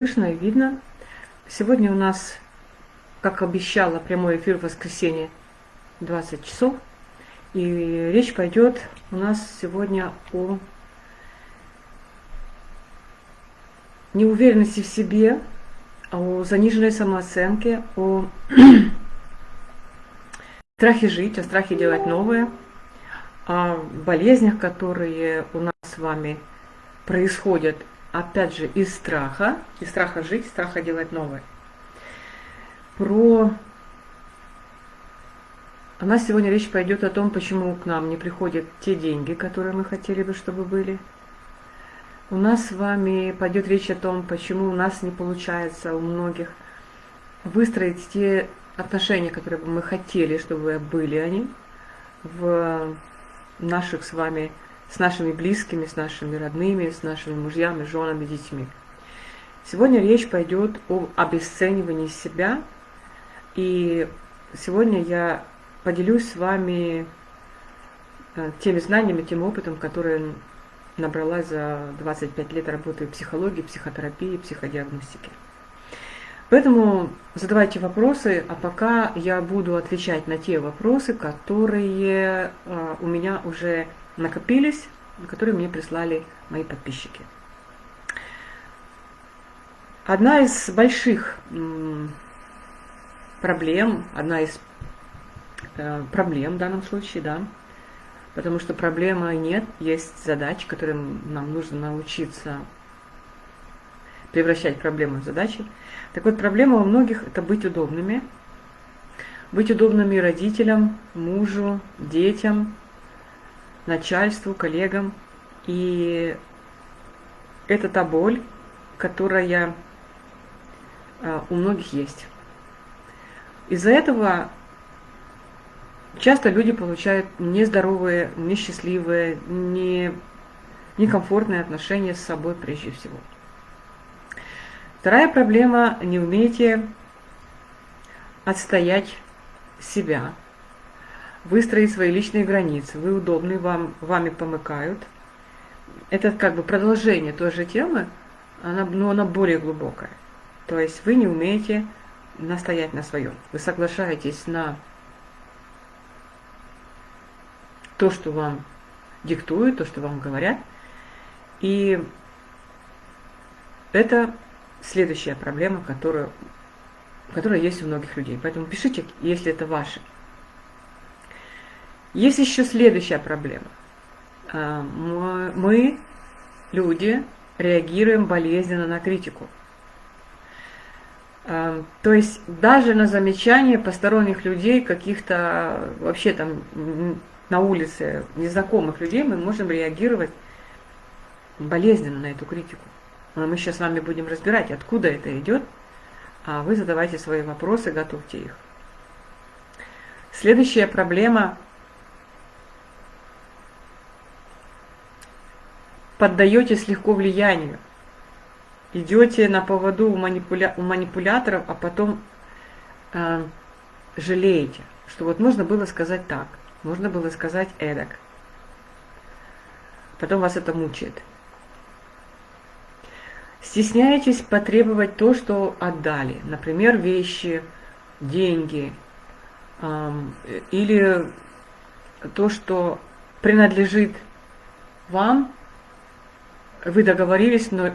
слышно и видно. Сегодня у нас, как обещала, прямой эфир в воскресенье 20 часов. И речь пойдет у нас сегодня о неуверенности в себе, о заниженной самооценке, о страхе жить, о страхе делать новое, о болезнях, которые у нас с вами происходят опять же, из страха, из страха жить, страха делать новое. Про... У нас сегодня речь пойдет о том, почему к нам не приходят те деньги, которые мы хотели бы, чтобы были. У нас с вами пойдет речь о том, почему у нас не получается у многих выстроить те отношения, которые бы мы хотели, чтобы были они в наших с вами с нашими близкими, с нашими родными, с нашими мужьями, женами, детьми. Сегодня речь пойдет о обесценивании себя, и сегодня я поделюсь с вами э, теми знаниями, тем опытом, который набрала за 25 лет работы в психологии, психотерапии, психодиагностике. Поэтому задавайте вопросы, а пока я буду отвечать на те вопросы, которые э, у меня уже накопились, которые мне прислали мои подписчики. Одна из больших проблем, одна из э, проблем в данном случае, да, потому что проблемы нет, есть задачи, которым нам нужно научиться превращать проблемы в задачи. Так вот, проблема у многих – это быть удобными, быть удобными родителям, мужу, детям, начальству, коллегам. И это та боль, которая а, у многих есть. Из-за этого часто люди получают нездоровые, несчастливые, не, некомфортные отношения с собой прежде всего. Вторая проблема – не умеете отстоять себя, выстроить свои личные границы. Вы удобны, вам, вами помыкают. Это как бы продолжение той же темы, она, но она более глубокая. То есть вы не умеете настоять на своем. Вы соглашаетесь на то, что вам диктуют, то, что вам говорят. И это следующая проблема, которая, которая есть у многих людей. Поэтому пишите, если это ваше. Есть еще следующая проблема. А, мы, люди, реагируем болезненно на критику. А, то есть даже на замечания посторонних людей, каких-то вообще там на улице незнакомых людей, мы можем реагировать болезненно на эту критику. Но мы сейчас с вами будем разбирать, откуда это идет, а вы задавайте свои вопросы, готовьте их. Следующая проблема поддаетесь легко влиянию, идете на поводу у, манипуля... у манипуляторов, а потом э, жалеете, что вот можно было сказать так, можно было сказать эдак. Потом вас это мучает. Стесняетесь потребовать то, что отдали, например, вещи, деньги, э, или то, что принадлежит вам, вы договорились, но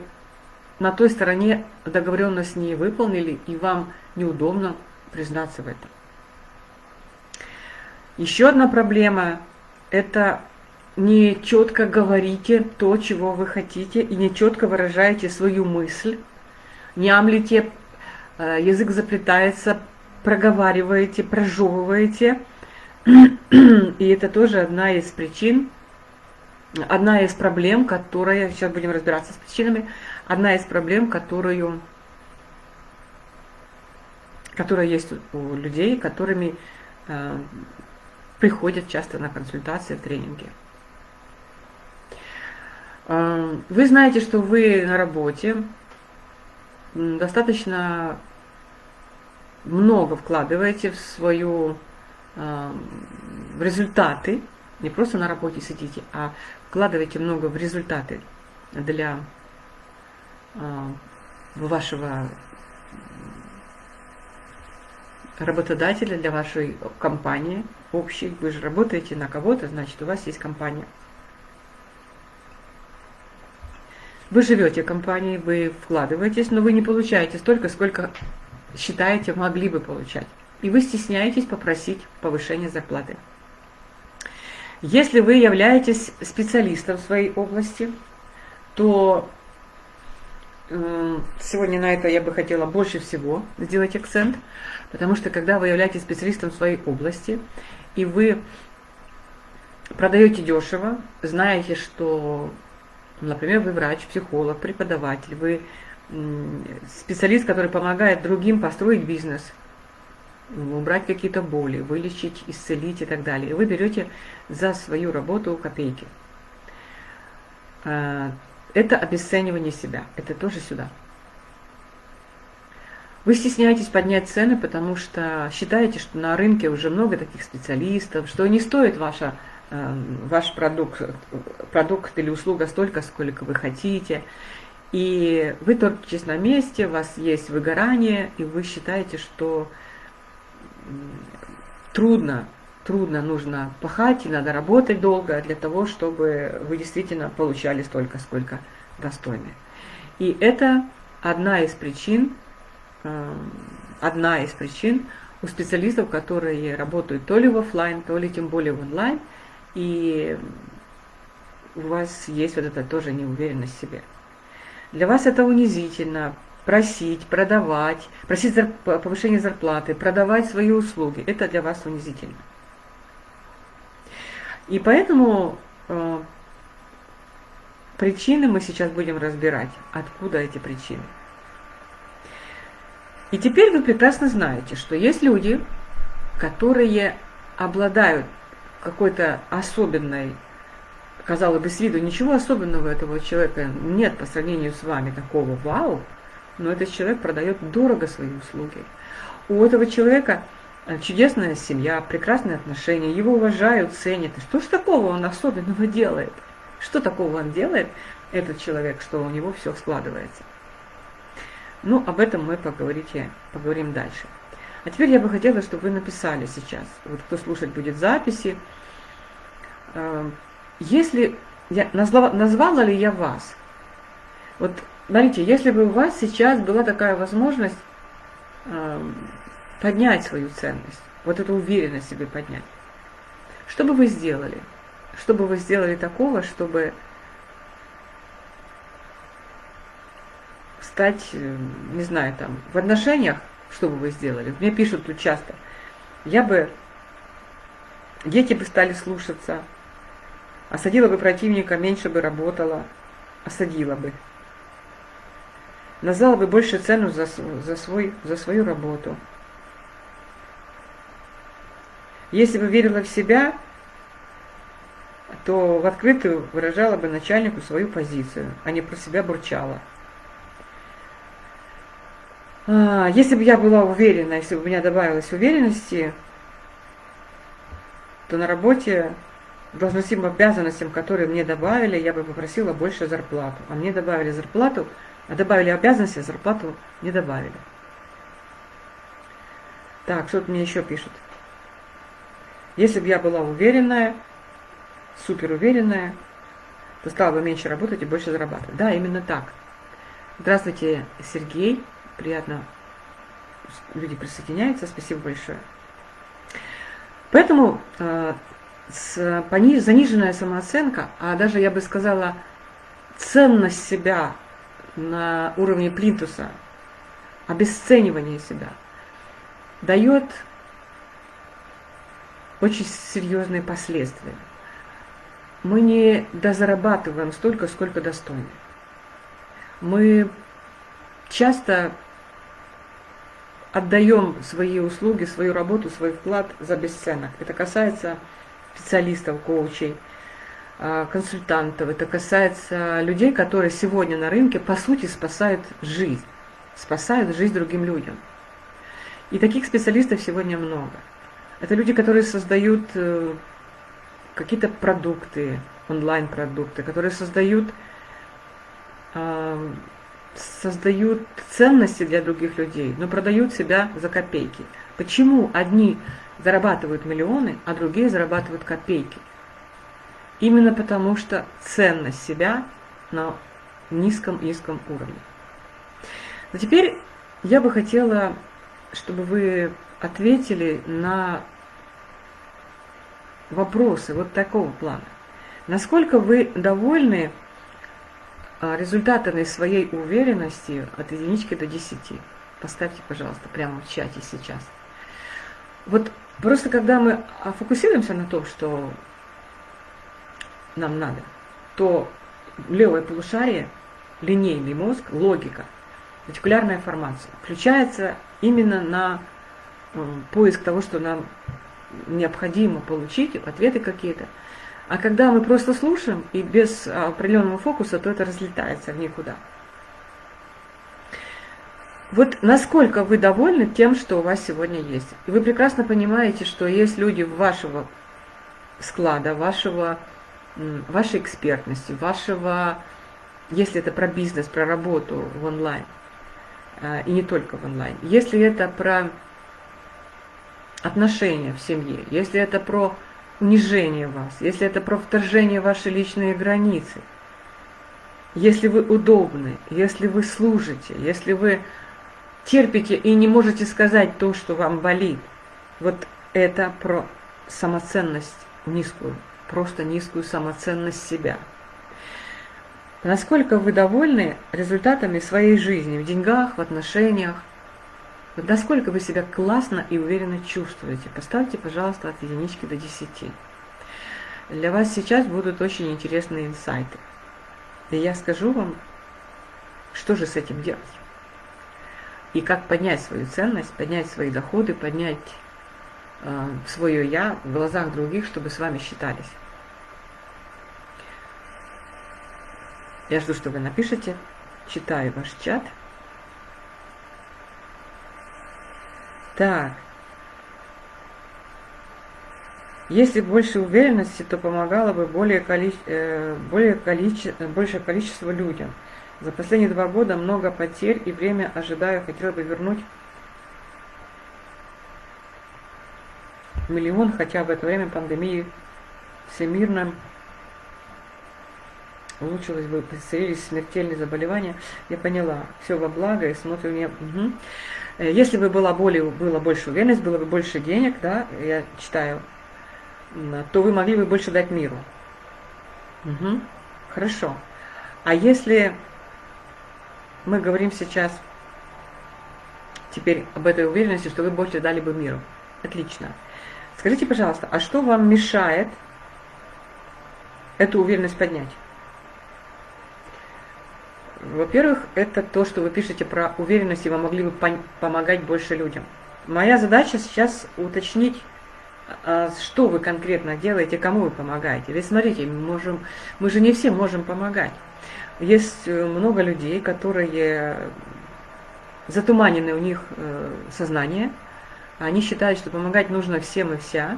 на той стороне договоренность не выполнили, и вам неудобно признаться в этом. Еще одна проблема – это не четко говорите то, чего вы хотите, и не четко выражаете свою мысль, не амлите, э, язык заплетается, проговариваете, прожевываете. И это тоже одна из причин – одна из проблем, которая, сейчас будем разбираться с причинами, одна из проблем, которую, которая есть у людей, которыми э, приходят часто на консультации в тренинге. Э, вы знаете, что вы на работе достаточно много вкладываете в свою э, в результаты, не просто на работе сидите, а вкладываете много в результаты для а, вашего работодателя, для вашей компании общей. Вы же работаете на кого-то, значит, у вас есть компания. Вы живете в компании, вы вкладываетесь, но вы не получаете столько, сколько считаете могли бы получать. И вы стесняетесь попросить повышения зарплаты. Если вы являетесь специалистом в своей области, то э, сегодня на это я бы хотела больше всего сделать акцент, потому что когда вы являетесь специалистом в своей области, и вы продаете дешево, знаете, что, например, вы врач, психолог, преподаватель, вы специалист, который помогает другим построить бизнес, убрать какие-то боли, вылечить, исцелить и так далее. И вы берете за свою работу копейки. А, это обесценивание себя. Это тоже сюда. Вы стесняетесь поднять цены, потому что считаете, что на рынке уже много таких специалистов, что не стоит ваша, э, ваш продукт, продукт или услуга столько, сколько вы хотите. И вы топчетесь на месте, у вас есть выгорание, и вы считаете, что трудно, трудно нужно пахать, и надо работать долго для того, чтобы вы действительно получали столько, сколько достойны. И это одна из причин, Эм, одна из причин у специалистов, которые работают то ли в офлайн, то ли тем более в онлайн, и у вас есть вот эта тоже неуверенность в себе. Для вас это унизительно, просить, продавать, просить зарп повышение зарплаты, продавать свои услуги. Это для вас унизительно. И поэтому э, причины мы сейчас будем разбирать. Откуда эти причины? И теперь вы прекрасно знаете, что есть люди, которые обладают какой-то особенной, казалось бы, с виду ничего особенного этого человека нет по сравнению с вами такого вау, но этот человек продает дорого свои услуги. У этого человека э, чудесная семья, прекрасные отношения, его уважают, ценят. Что ж такого он особенного делает? Что такого он делает, этот человек, что у него все складывается? Ну, об этом мы поговорите, поговорим дальше. А теперь я бы хотела, чтобы вы написали сейчас, вот кто слушать будет записи, э, если я назвала, назвала ли я вас? Вот смотрите, если бы у вас сейчас была такая возможность э, поднять свою ценность, вот эту уверенность себе поднять, что бы вы сделали? Что бы вы сделали такого, чтобы стать, э, не знаю, там, в отношениях, что бы вы сделали? Мне пишут тут часто. Я бы, дети бы стали слушаться, осадила бы противника, меньше бы работала, осадила бы. Назвала бы больше цену за, за, свой, за свою работу. Если бы верила в себя, то в открытую выражала бы начальнику свою позицию, а не про себя бурчала. А, если бы я была уверена, если бы у меня добавилось уверенности, то на работе должностным обязанностям, которые мне добавили, я бы попросила больше зарплату. А мне добавили зарплату, добавили обязанности, а зарплату не добавили. Так, что-то мне еще пишут. Если бы я была уверенная, супер уверенная, то стала бы меньше работать и больше зарабатывать. Да, именно так. Здравствуйте, Сергей приятно, люди присоединяются, спасибо большое. Поэтому э, с, пониж, заниженная самооценка, а даже я бы сказала, ценность себя на уровне плинтуса, обесценивание себя, дает очень серьезные последствия. Мы не дозарабатываем столько, сколько достойны. Мы часто отдаем свои услуги, свою работу, свой вклад за бесценок. Это касается специалистов, коучей, консультантов, это касается людей, которые сегодня на рынке, по сути, спасают жизнь, спасают жизнь другим людям. И таких специалистов сегодня много. Это люди, которые создают э, какие-то продукты, онлайн-продукты, которые создают создают ценности для других людей, но продают себя за копейки. Почему одни зарабатывают миллионы, а другие зарабатывают копейки? Именно потому, что ценность себя на низком-низком уровне. Но теперь я бы хотела, чтобы вы ответили на вопросы вот такого плана. Насколько вы довольны а, результатами своей уверенности от единички до десяти? Поставьте, пожалуйста, прямо в чате сейчас. Вот просто когда мы фокусируемся на том, что нам надо, то левое полушарие, линейный мозг, логика, ретикулярная формация включается именно на э, поиск того, что нам необходимо получить, ответы какие-то. А когда мы просто слушаем и без определенного фокуса, то это разлетается в никуда. Вот насколько вы довольны тем, что у вас сегодня есть. И вы прекрасно понимаете, что есть люди вашего склада, вашего, вашей экспертности, вашего, если это про бизнес, про работу в онлайн, а, и не только в онлайн. Если это про отношения в семье, если это про унижение вас, если это про вторжение в ваши личные границы, если вы удобны, если вы служите, если вы терпите и не можете сказать то, что вам болит, вот это про самоценность низкую, просто низкую самоценность себя. Насколько вы довольны результатами своей жизни в деньгах, в отношениях, вот насколько вы себя классно и уверенно чувствуете? Поставьте, пожалуйста, от единички до десяти. Для вас сейчас будут очень интересные инсайты. И я скажу вам, что же с этим делать. И как поднять свою ценность, поднять свои доходы, поднять э, свое «я» в глазах других, чтобы с вами считались. Я жду, что вы напишите. Читаю ваш чат. Так. Если больше уверенности, то помогало бы более, количе, э, более количе, большее количество людям. За последние два года много потерь и время ожидаю, хотела бы вернуть миллион, хотя в это время пандемии всемирно улучшилось бы, появились смертельные заболевания. Я поняла, все во благо и смотрю мне. Угу. Если бы была более, было больше уверенность, было бы больше денег, да, я читаю, то вы могли бы больше дать миру. Угу. Хорошо. А если мы говорим сейчас теперь об этой уверенности, что вы больше дали бы миру. Отлично. Скажите, пожалуйста, а что вам мешает эту уверенность поднять? Во-первых, это то, что вы пишете про уверенность, и вы могли бы помогать больше людям. Моя задача сейчас уточнить, а, что вы конкретно делаете, кому вы помогаете. Ведь смотрите, мы, можем, мы же не все можем помогать. Есть э, много людей, которые затуманены у них э, сознание, они считают, что помогать нужно всем и вся,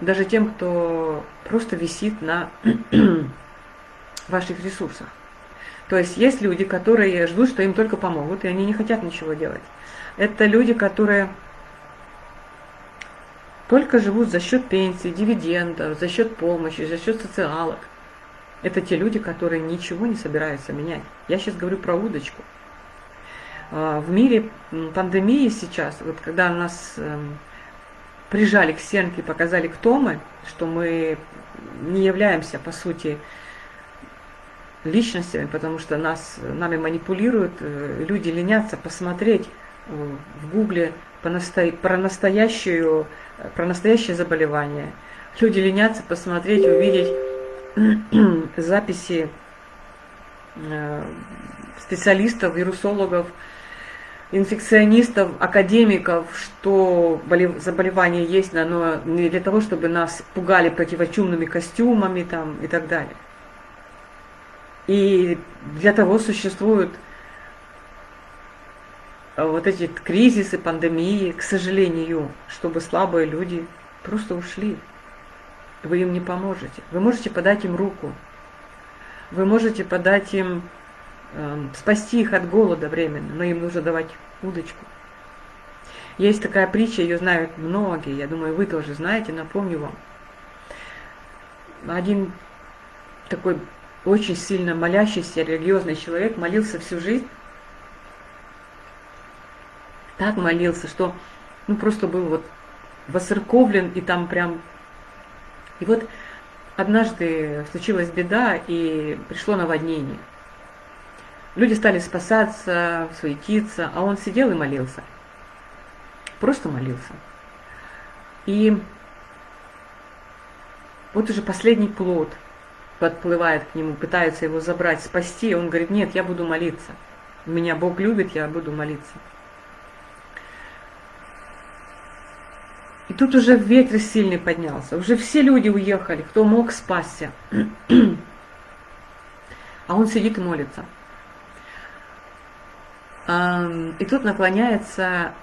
даже тем, кто просто висит на ваших ресурсах. То есть есть люди, которые ждут, что им только помогут, и они не хотят ничего делать. Это люди, которые только живут за счет пенсии, дивидендов, за счет помощи, за счет социалок. Это те люди, которые ничего не собираются менять. Я сейчас говорю про удочку. А, в мире пандемии сейчас, вот когда нас эм, прижали к стенке и показали, кто мы, что мы не являемся, по сути, личностями, потому что нас, нами манипулируют, э, люди ленятся посмотреть э, в гугле про, настоящую, про настоящее заболевание. Люди ленятся посмотреть, увидеть записи э, специалистов, вирусологов, инфекционистов, академиков, что заболевание есть, но не для того, чтобы нас пугали противочумными костюмами там, и так далее. И для того существуют э, вот эти кризисы, пандемии, к сожалению, чтобы слабые люди просто ушли. Вы им не поможете. Вы можете подать им руку. Вы можете подать им э, спасти их от голода временно, но им нужно давать удочку. Есть такая притча, ее знают многие, я думаю, вы тоже знаете, напомню вам. Один такой очень сильно молящийся религиозный человек молился всю жизнь. Так молился, что ну просто был вот воцерковлен и там прям... И вот однажды случилась беда и пришло наводнение. Люди стали спасаться, суетиться, а он сидел и молился. Просто молился. И вот уже последний плод подплывает к нему, пытается его забрать, спасти. Он говорит, нет, я буду молиться. Меня Бог любит, я буду молиться. И тут уже ветер сильный поднялся. Уже все люди уехали, кто мог спасся. А он сидит и молится. И тут наклоняется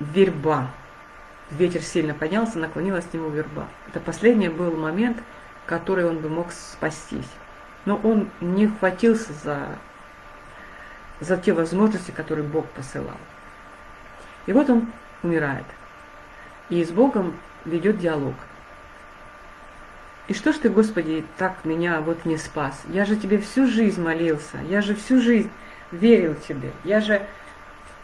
верба. Ветер сильно поднялся, наклонилась к нему верба. Это последний был момент, который он бы мог спастись. Но он не хватился за, за те возможности, которые Бог посылал. И вот он умирает. И с Богом ведет диалог. И что ж ты, Господи, так меня вот не спас? Я же тебе всю жизнь молился, я же всю жизнь верил тебе, я же...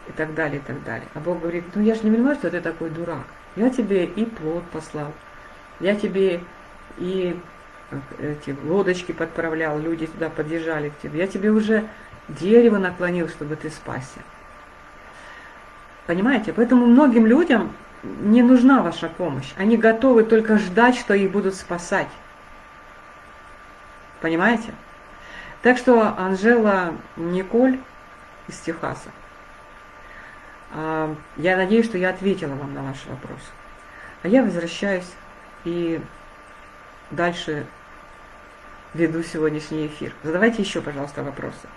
И так далее, и так далее. А Бог говорит, ну я же не понимаю, что ты такой дурак. Я тебе и плод послал, я тебе и эти лодочки подправлял, люди туда подъезжали к тебе. Я тебе уже дерево наклонил, чтобы ты спасся. Понимаете? Поэтому многим людям не нужна ваша помощь. Они готовы только ждать, что их будут спасать. Понимаете? Так что Анжела Николь из Техаса, а, я надеюсь, что я ответила вам на ваш вопрос. А я возвращаюсь и дальше веду сегодняшний эфир. Задавайте еще, пожалуйста, вопросы.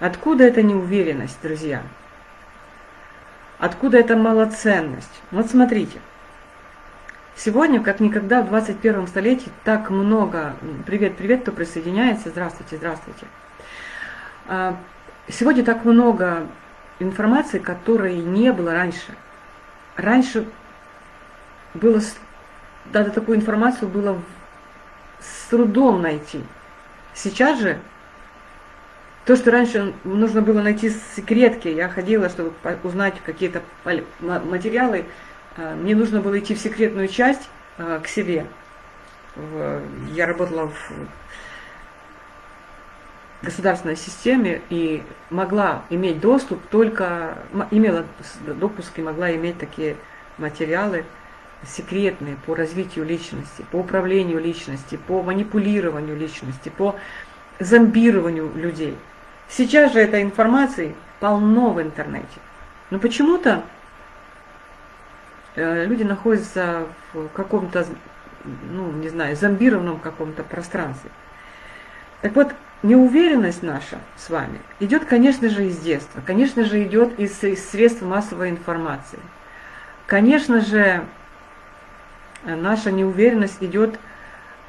Откуда эта неуверенность, друзья? Откуда эта малоценность? Вот смотрите. Сегодня, как никогда в 21 столетии, так много... Привет, привет, кто присоединяется. Здравствуйте, здравствуйте. А, сегодня так много информации, которой не было раньше. Раньше было... Даже такую информацию было с трудом найти. Сейчас же то, что раньше нужно было найти секретки, я ходила, чтобы узнать какие-то материалы, а, мне нужно было идти в секретную часть а, к себе. Я работала в государственной системе и могла иметь доступ только, имела допуск и могла иметь такие материалы секретные по развитию личности, по управлению личности, по манипулированию личности, по зомбированию людей. Сейчас же этой информации полно в интернете. Но почему-то э, люди находятся в каком-то, ну, не знаю, зомбированном каком-то пространстве. Так вот, неуверенность наша с вами идет, конечно же, из детства, конечно же, идет из, из средств массовой информации. Конечно же, наша неуверенность идет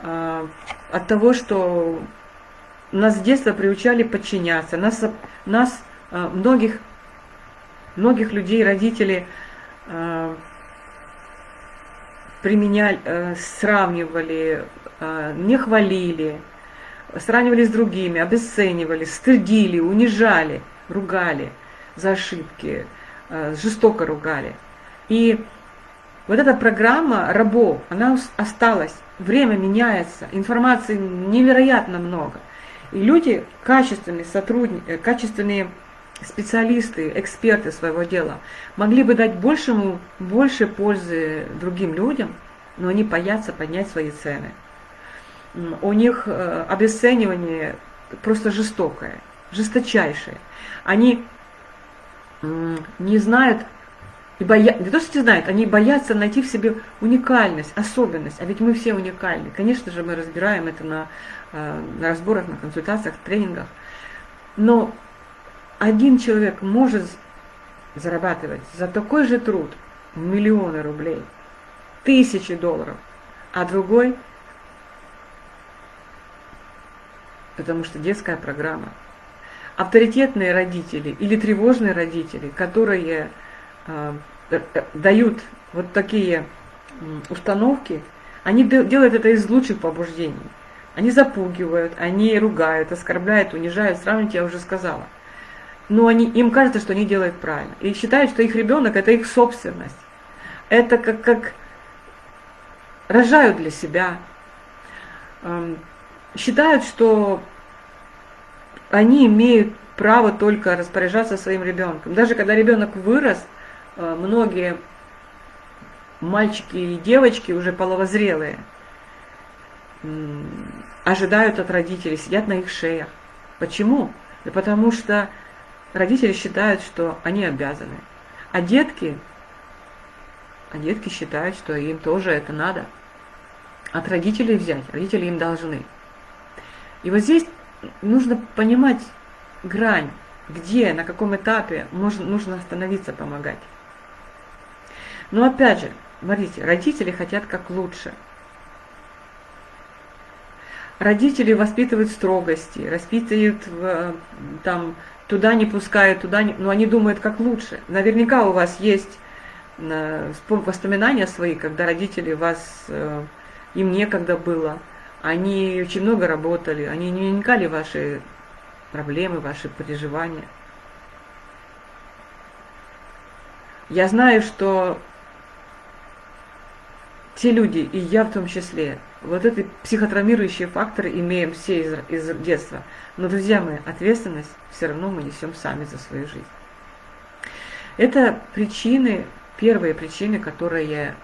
э, от того, что нас с детства приучали подчиняться, нас, нас э, многих, многих людей, родители э, применяли, э, сравнивали, не хвалили, сравнивали с другими, обесценивали, стыдили, унижали, ругали за ошибки, жестоко ругали. И вот эта программа рабов, она осталась, время меняется, информации невероятно много. И люди, качественные сотрудники, э, качественные специалисты, эксперты своего дела, могли бы дать большему, больше пользы другим людям, но они боятся поднять свои цены. У них э, обесценивание просто жестокое, жесточайшее. Они не знают, и боя... не то, что не знают, они боятся найти в себе уникальность, особенность. А ведь мы все уникальны. Конечно же, мы разбираем это на Э, на разборах, на консультациях, тренингах. Но один человек может зарабатывать за такой же труд миллионы рублей, тысячи долларов, а другой потому что детская программа. Авторитетные родители или тревожные родители, которые дают вот такие установки, они делают это из лучших побуждений. Они запугивают, они ругают, оскорбляют, унижают, сравнить я уже сказала. Но они, им кажется, что они делают правильно. И считают, что их ребенок это их собственность. Это как, как рожают для себя. Эм, считают, что они имеют право только распоряжаться своим ребенком. Даже когда ребенок вырос, э, многие мальчики и девочки уже половозрелые ожидают от родителей, сидят на их шеях. Почему? Да потому что родители считают, что они обязаны. А детки, а детки считают, что им тоже это надо. От родителей взять, родители им должны. И вот здесь нужно понимать грань, где, на каком этапе можно, нужно остановиться, помогать. Но опять же, смотрите, родители хотят как лучше. Родители воспитывают строгости, воспитывают там туда не пускают, туда не... Но они думают, как лучше. Наверняка у вас есть э, воспоминания свои, когда родители вас, э, им некогда было, они очень много работали, они не вникали ваши проблемы, ваши переживания. Я знаю, что те люди, и я в том числе, вот эти психотравмирующие факторы имеем все из, из детства. Но, друзья мои, ответственность все равно мы несем сами за свою жизнь. Это причины, первые причины, которые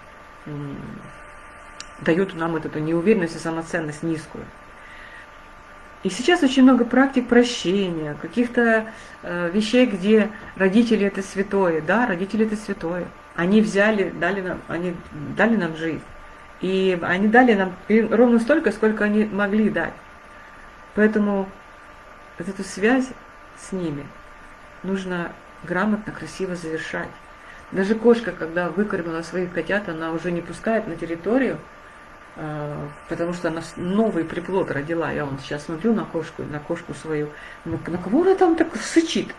дают нам эту неуверенность и самоценность низкую. И сейчас очень много практик прощения, каких-то э, вещей, где родители это святое. Да, родители это святое. Они взяли, дали нам, они дали нам жизнь. И они дали нам ровно столько, сколько они могли дать. Поэтому вот эту связь с ними нужно грамотно, красиво завершать. Даже кошка, когда выкормила своих котят, она уже не пускает на территорию, а, потому что она новый приплод родила. Я вон сейчас смотрю на кошку, на кошку свою, на, на кого она там так сычит?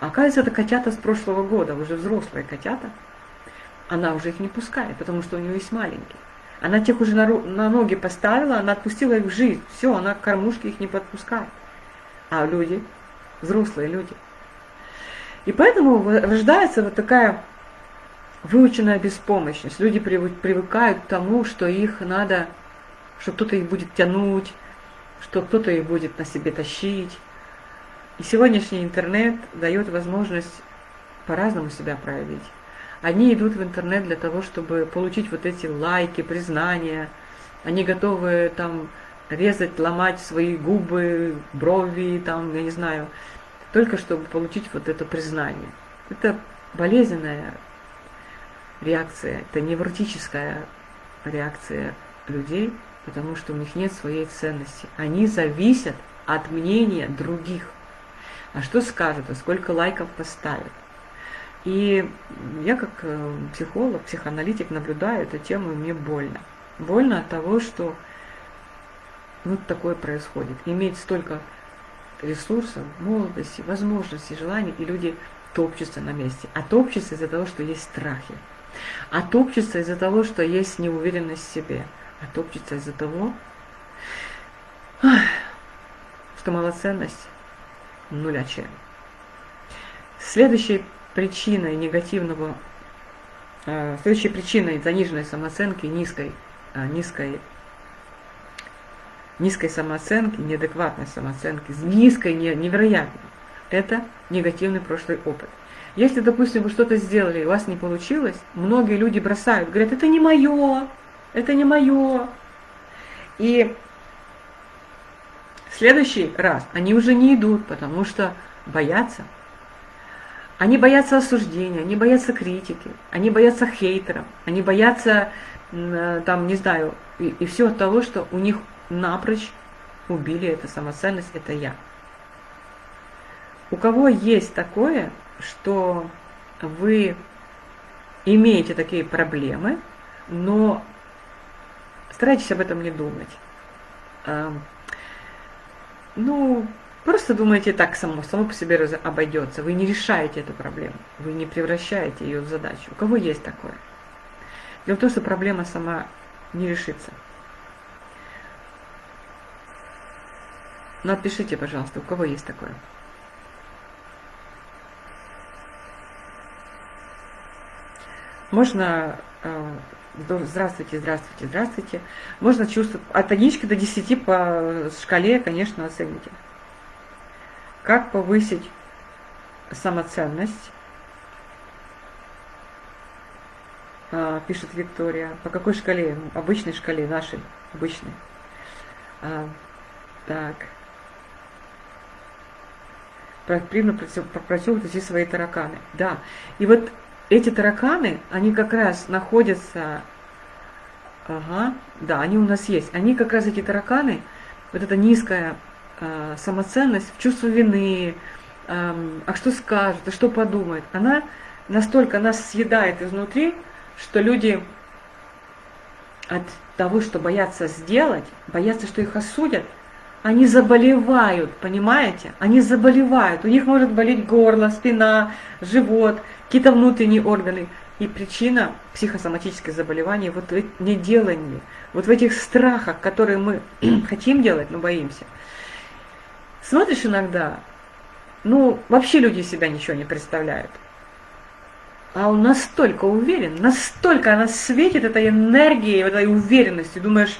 Оказывается, это котята с прошлого года, уже взрослые котята. Она уже их не пускает, потому что у нее есть маленькие. Она тех уже на, на ноги поставила, она отпустила их в жизнь. Все, она к кормушке их не подпускает. А люди, взрослые люди. И поэтому рождается вот такая выученная беспомощность. Люди привыкают к тому, что их надо, что кто-то их будет тянуть, что кто-то их будет на себе тащить. И сегодняшний интернет дает возможность по-разному себя проявить. Они идут в интернет для того, чтобы получить вот эти лайки, признания. Они готовы там резать, ломать свои губы, брови, там, я не знаю, только чтобы получить вот это признание. Это болезненная реакция, это невротическая реакция людей, потому что у них нет своей ценности. Они зависят от мнения других. А что скажут, а сколько лайков поставят? И я как э, психолог, психоаналитик наблюдаю эту тему, и мне больно. Больно от того, что вот такое происходит. Иметь столько ресурсов, молодости, возможностей, желаний, и люди топчутся на месте. А топчутся из-за того, что есть страхи. А топчутся из-за того, что есть неуверенность в себе. А топчутся из-за того, что малоценность нуля чем. Следующий причиной негативного, э, следующей причиной заниженной самооценки, низкой, э, низкой, низкой самооценки, неадекватной самооценки, низкой, невероятной, это негативный прошлый опыт. Если, допустим, вы что-то сделали, и у вас не получилось, многие люди бросают, говорят, это не мое, это не мое. И в следующий раз они уже не идут, потому что боятся, они боятся осуждения, они боятся критики, они боятся хейтеров, они боятся, э, там, не знаю, и, и от того, что у них напрочь убили эту самоценность, это я. У кого есть такое, что вы имеете такие проблемы, но старайтесь об этом не думать. ну, просто думаете так само, само по себе обойдется. Вы не решаете эту проблему, вы не превращаете ее в задачу. У кого есть такое? Дело в том, что проблема сама не решится. Ну, отпишите, пожалуйста, у кого есть такое. Можно э, здравствуйте, здравствуйте, здравствуйте. Можно чувствовать от единички до 10 по шкале, конечно, оцените. Как повысить самоценность? А, пишет Виктория. По какой шкале? Обычной шкале, нашей, обычной. А, так. Проактивно противоположить свои тараканы. Да. И вот эти тараканы, они как раз находятся, ага, да, они у нас есть, они как раз эти тараканы, вот эта низкая самоценность, чувство вины, а что скажут, а что подумают, она настолько нас съедает изнутри, что люди от того, что боятся сделать, боятся, что их осудят, они заболевают, понимаете? Они заболевают. У них может болеть горло, спина, живот, какие-то внутренние органы. И причина психосоматических заболеваний вот в неделании, вот в этих страхах, которые мы хотим делать, но боимся. Смотришь иногда, ну, вообще люди себя ничего не представляют. А он настолько уверен, настолько она светит этой энергией, этой уверенностью. Думаешь,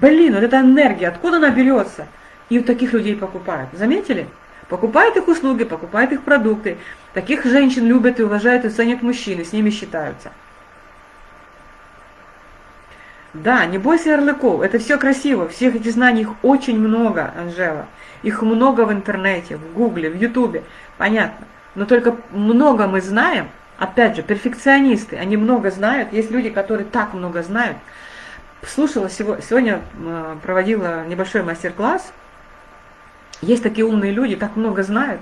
блин, вот эта энергия, откуда она берется? И у таких людей покупают. Заметили? Покупают их услуги, покупают их продукты. Таких женщин любят и уважают и ценят мужчины, с ними считаются. Да, не бойся ярлыков, это все красиво, всех этих знаний, очень много, Анжела. Их много в интернете, в гугле, в ютубе, понятно. Но только много мы знаем, опять же, перфекционисты, они много знают, есть люди, которые так много знают. Слушала сегодня, э, проводила небольшой мастер-класс, есть такие умные люди, так много знают,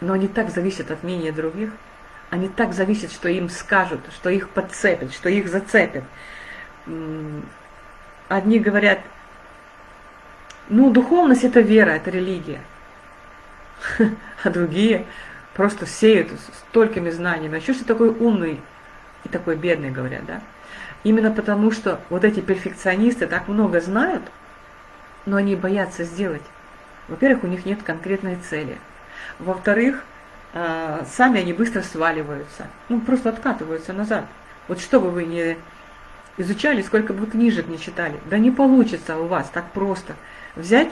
но они так зависят от мнения других, они так зависят, что им скажут, что их подцепят, что их зацепят. Одни говорят, ну, духовность – это вера, это религия. А другие просто сеют столькими знаниями. А что ты такой умный и такой бедный, говорят, да? Именно потому, что вот эти перфекционисты так много знают – но они боятся сделать. Во-первых, у них нет конкретной цели. Во-вторых, а, сами они быстро сваливаются, ну просто откатываются назад. Вот что бы вы ни изучали, сколько бы вы книжек не читали, да не получится у вас так просто взять.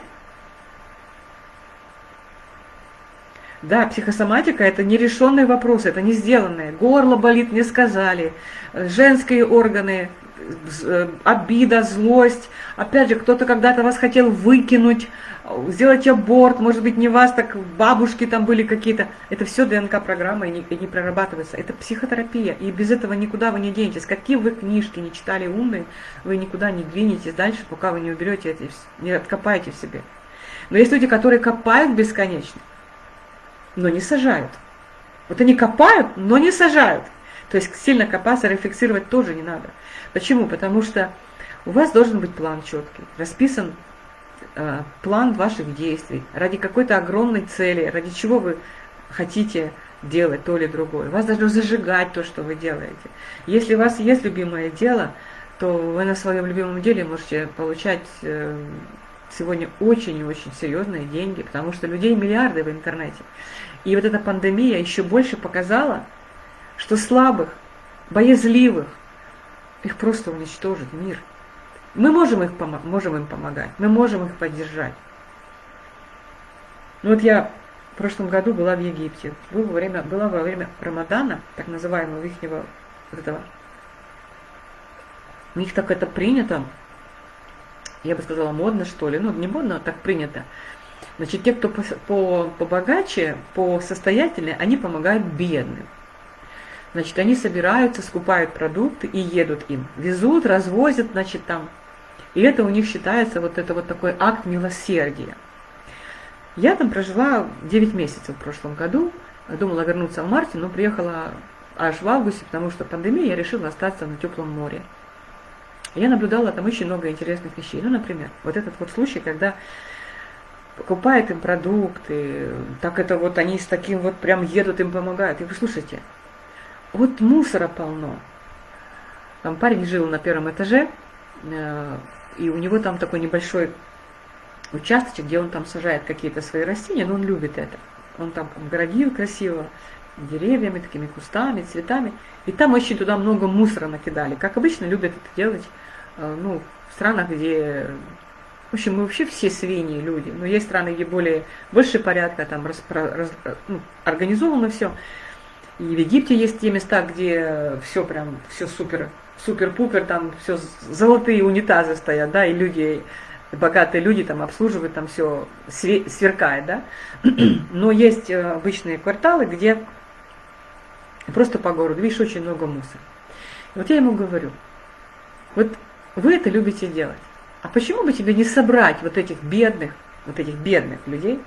Да, психосоматика – это нерешенные вопросы, это не сделанные. Горло болит, не сказали. Женские органы обида, злость. Опять же, кто-то когда-то вас хотел выкинуть, сделать аборт, может быть, не вас, так бабушки там были какие-то. Это все ДНК-программа и не, и не прорабатывается. Это психотерапия, и без этого никуда вы не денетесь. Какие вы книжки не читали умные, вы никуда не двинетесь дальше, пока вы не уберете это, не откопаете в себе. Но есть люди, которые копают бесконечно, но не сажают. Вот они копают, но не сажают. То есть сильно копаться, рефлексировать тоже не надо. Почему? Потому что у вас должен быть план четкий, расписан э, план ваших действий, ради какой-то огромной цели, ради чего вы хотите делать то или другое. Вас должно зажигать то, что вы делаете. Если у вас есть любимое дело, то вы на своем любимом деле можете получать э, сегодня очень и очень серьезные деньги, потому что людей миллиарды в интернете. И вот эта пандемия еще больше показала, что слабых, боязливых, их просто уничтожит мир. Мы можем, их можем им помогать, мы можем их поддержать. Ну вот я в прошлом году была в Египте, была во время, была во время Рамадана, так называемого их вот этого. У них так это принято, я бы сказала, модно, что ли. Ну, не модно, а так принято. Значит, те, кто по, по, побогаче, по состоятельнее, они помогают бедным. Значит, они собираются, скупают продукты и едут им. Везут, развозят, значит, там. И это у них считается вот это вот такой акт милосердия. Я там прожила 9 месяцев в прошлом году. Думала вернуться в марте, но приехала аж в августе, потому что пандемия, я решила остаться на теплом море. Я наблюдала там очень много интересных вещей. Ну, например, вот этот вот случай, когда покупает им продукты, так это вот они с таким вот прям едут, им помогают. И вы слушайте, вот мусора полно. Там парень жил на первом этаже, э, и у него там такой небольшой участочек, где он там сажает какие-то свои растения, но он любит это. Он там огородил красиво, деревьями, такими кустами, цветами. И там очень туда много мусора накидали. Как обычно любят это делать э, ну, в странах, где... В общем, мы вообще все свиньи люди. Но есть страны, где более, больше порядка, там распро, раз, ну, организовано все. И в Египте есть те места, где все прям, все супер, супер-пупер, там все золотые унитазы стоят, да, и люди богатые люди там обслуживают, там все сверкает, да. Но есть э, обычные кварталы, где просто по городу, видишь, очень много мусора. И вот я ему говорю, вот вы это любите делать, а почему бы тебе не собрать вот этих бедных, вот этих бедных людей,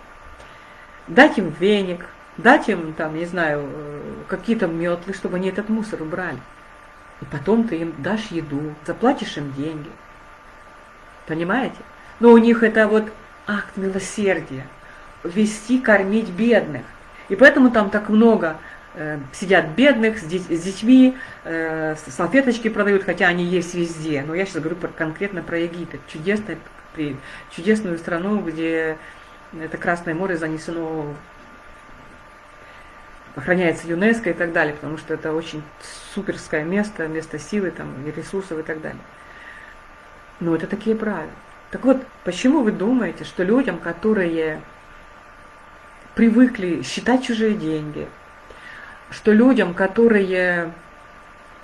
дать им веник, дать им, там, не знаю, э, какие-то метлы, чтобы они этот мусор убрали. И потом ты им дашь еду, заплатишь им деньги. Понимаете? Но у них это вот акт милосердия. Вести, кормить бедных. И поэтому там так много э, сидят бедных с, с детьми, э, салфеточки продают, хотя они есть везде. Но я сейчас говорю про, конкретно про Египет. Чудесная, чудесную страну, где это Красное море занесено охраняется ЮНЕСКО и так далее, потому что это очень суперское место, место силы там, ресурсов и так далее. Но это такие правила. Так вот, почему вы думаете, что людям, которые привыкли считать чужие деньги, что людям, которые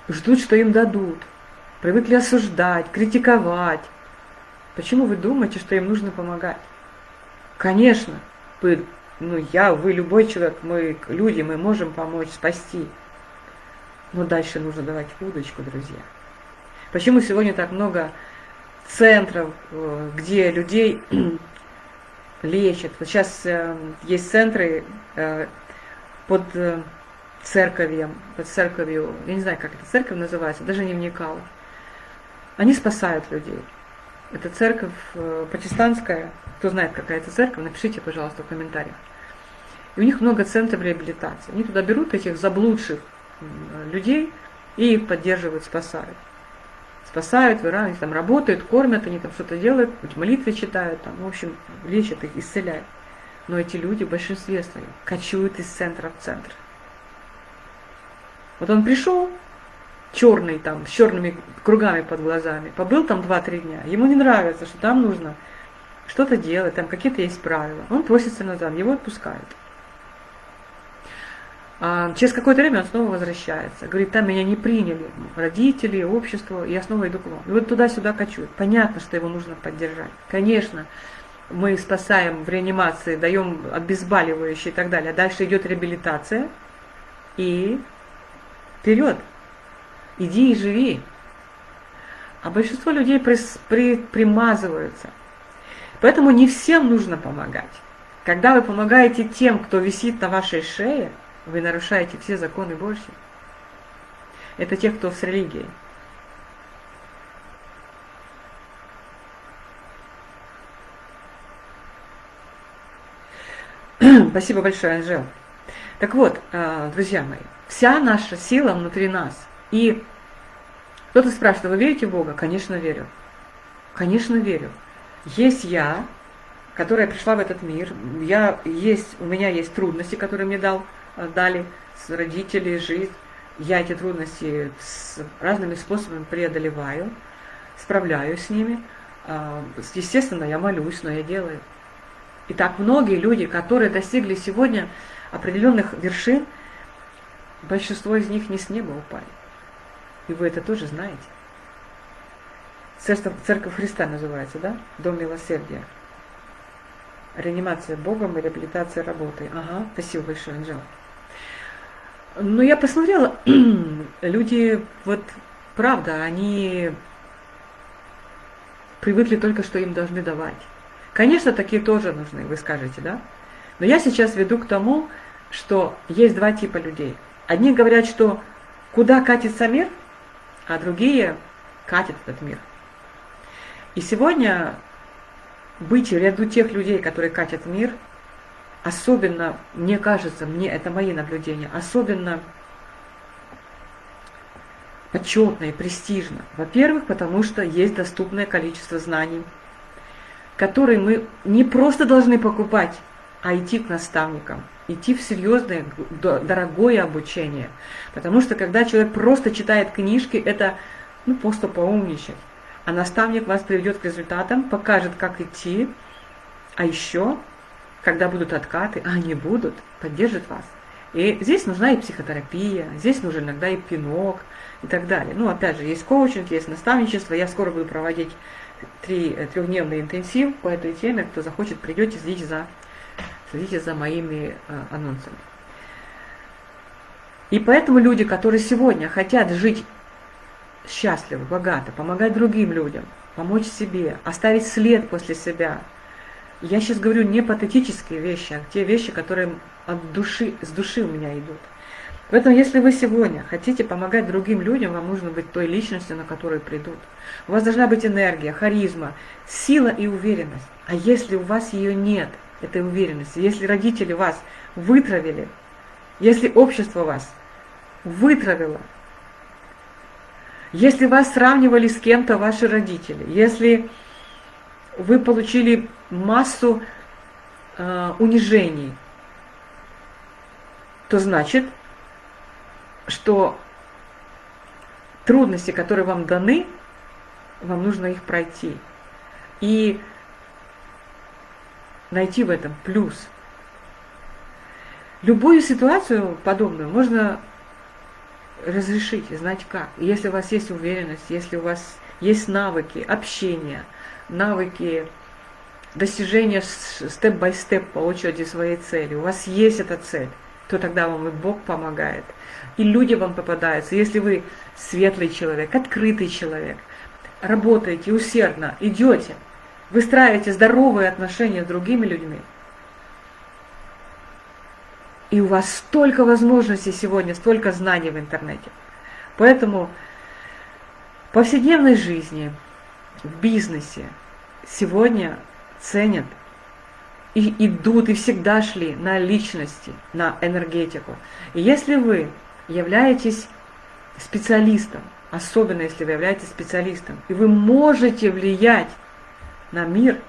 ждут, что им дадут, привыкли осуждать, критиковать, почему вы думаете, что им нужно помогать? Конечно, вы, ну я, вы, любой человек, мы люди, мы можем помочь, спасти. Но дальше нужно давать удочку, друзья. Почему сегодня так много центров, э, где людей лечат. Вот сейчас э, есть центры э, под церковью, под церковью, я не знаю, как эта церковь называется, даже не вникала. Они спасают людей. Это церковь протестантская, кто знает, какая это церковь, напишите, пожалуйста, в комментариях. И у них много центров реабилитации. Они туда берут этих заблудших людей и их поддерживают, спасают спасают, выравнивают, там работают, кормят, они там что-то делают, молитвы читают, там, в общем, лечат их, исцеляют. Но эти люди в большинстве своем кочуют из центра в центр. Вот он пришел, черный там, с черными кругами под глазами, побыл там 2-3 дня, ему не нравится, что там нужно что-то делать, там какие-то есть правила. Он просится назад, его отпускают. А через какое-то время он снова возвращается. Говорит, там меня не приняли родители, общество, я снова иду к вам. И вот туда-сюда качу. Понятно, что его нужно поддержать. Конечно, мы спасаем в реанимации, даем обезболивающие и так далее. А дальше идет реабилитация. И вперед. Иди и живи. А большинство людей при, при, примазываются. Поэтому не всем нужно помогать. Когда вы помогаете тем, кто висит на вашей шее – вы нарушаете все законы Божьи. Это те, кто с религией. Спасибо большое, Анжел. Так вот, а, друзья мои, вся наша сила внутри нас. И кто-то спрашивает, вы верите в Бога? Конечно, верю. Конечно, верю. Есть я, которая пришла в этот мир. Я есть, у меня есть трудности, которые мне дал дали с родителей, жизнь. Я эти трудности с разными способами преодолеваю, справляюсь с ними. А, естественно, я молюсь, но я делаю. И так многие люди, которые достигли сегодня определенных вершин, большинство из них не с неба упали. И вы это тоже знаете. Церковь, Христа называется, да? Дом милосердия. Реанимация Богом и реабилитация работой. Ага, спасибо большое, Анжела. Ну, я посмотрела, люди, вот, правда, они привыкли только, что им должны давать. Конечно, такие тоже нужны, вы скажете, да? Но я сейчас веду к тому, что есть два типа людей. Одни говорят, что куда катится мир, а другие катят этот мир. И сегодня быть в ряду тех людей, которые катят мир, особенно, мне кажется, мне это мои наблюдения, особенно почетно и престижно. Во-первых, потому что есть доступное количество знаний, которые мы не просто должны покупать, а идти к наставникам, идти в серьезное, дорогое обучение. Потому что когда человек просто читает книжки, это ну, просто поумничать. А наставник вас приведет к результатам, покажет, как идти, а еще, когда будут откаты, а они будут, поддержит вас. И здесь нужна и психотерапия, здесь нужен иногда и пинок и так далее. Ну, опять же, есть коучинг, есть наставничество. Я скоро буду проводить три, э, трехдневный интенсив по этой теме. Кто захочет, придете, следите за, следите за моими э, анонсами. И поэтому люди, которые сегодня хотят жить счастливо, богато, помогать другим людям, помочь себе, оставить след после себя. Я сейчас говорю не патетические вещи, а те вещи, которые от души, с души у меня идут. Поэтому, если вы сегодня хотите помогать другим людям, вам нужно быть той личностью, на которую придут. У вас должна быть энергия, харизма, сила и уверенность. А если у вас ее нет, этой уверенности, если родители вас вытравили, если общество вас вытравило, если вас сравнивали с кем-то ваши родители, если вы получили массу э, унижений, то значит, что трудности, которые вам даны, вам нужно их пройти. И найти в этом плюс. Любую ситуацию подобную можно разрешить, знать как. Если у вас есть уверенность, если у вас есть навыки общения, навыки достижения степ-бай-степ по очереди своей цели, у вас есть эта цель, то тогда вам и Бог помогает. И люди вам попадаются. Если вы светлый человек, открытый человек, работаете усердно, идете, выстраиваете здоровые отношения с другими людьми – и у вас столько возможностей сегодня, столько знаний в интернете. Поэтому в повседневной жизни, в бизнесе сегодня ценят и идут, и всегда шли на личности, на энергетику. И если вы являетесь специалистом, особенно если вы являетесь специалистом, и вы можете влиять на мир,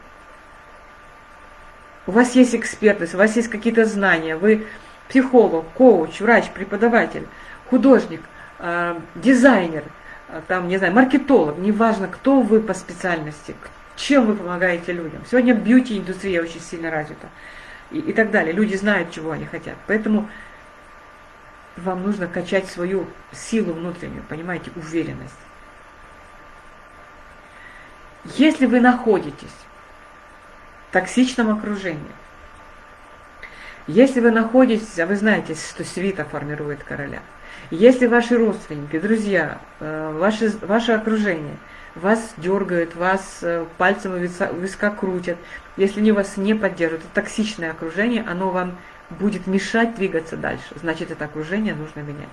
у вас есть экспертность, у вас есть какие-то знания, вы психолог, коуч, врач, преподаватель, художник, э, дизайнер, э, там, не знаю, маркетолог, неважно, кто вы по специальности, чем вы помогаете людям. Сегодня бьюти-индустрия очень сильно развита и, и так далее. Люди знают, чего они хотят. Поэтому вам нужно качать свою силу внутреннюю, понимаете, уверенность. Если вы находитесь в токсичном окружении, если вы находитесь, а вы знаете, что свита формирует короля, если ваши родственники, друзья, э, ваше, ваше окружение вас дергают, вас э, пальцем виска, виска крутят, если они вас не поддерживают, это токсичное окружение, оно вам будет мешать двигаться дальше, значит, это окружение нужно менять.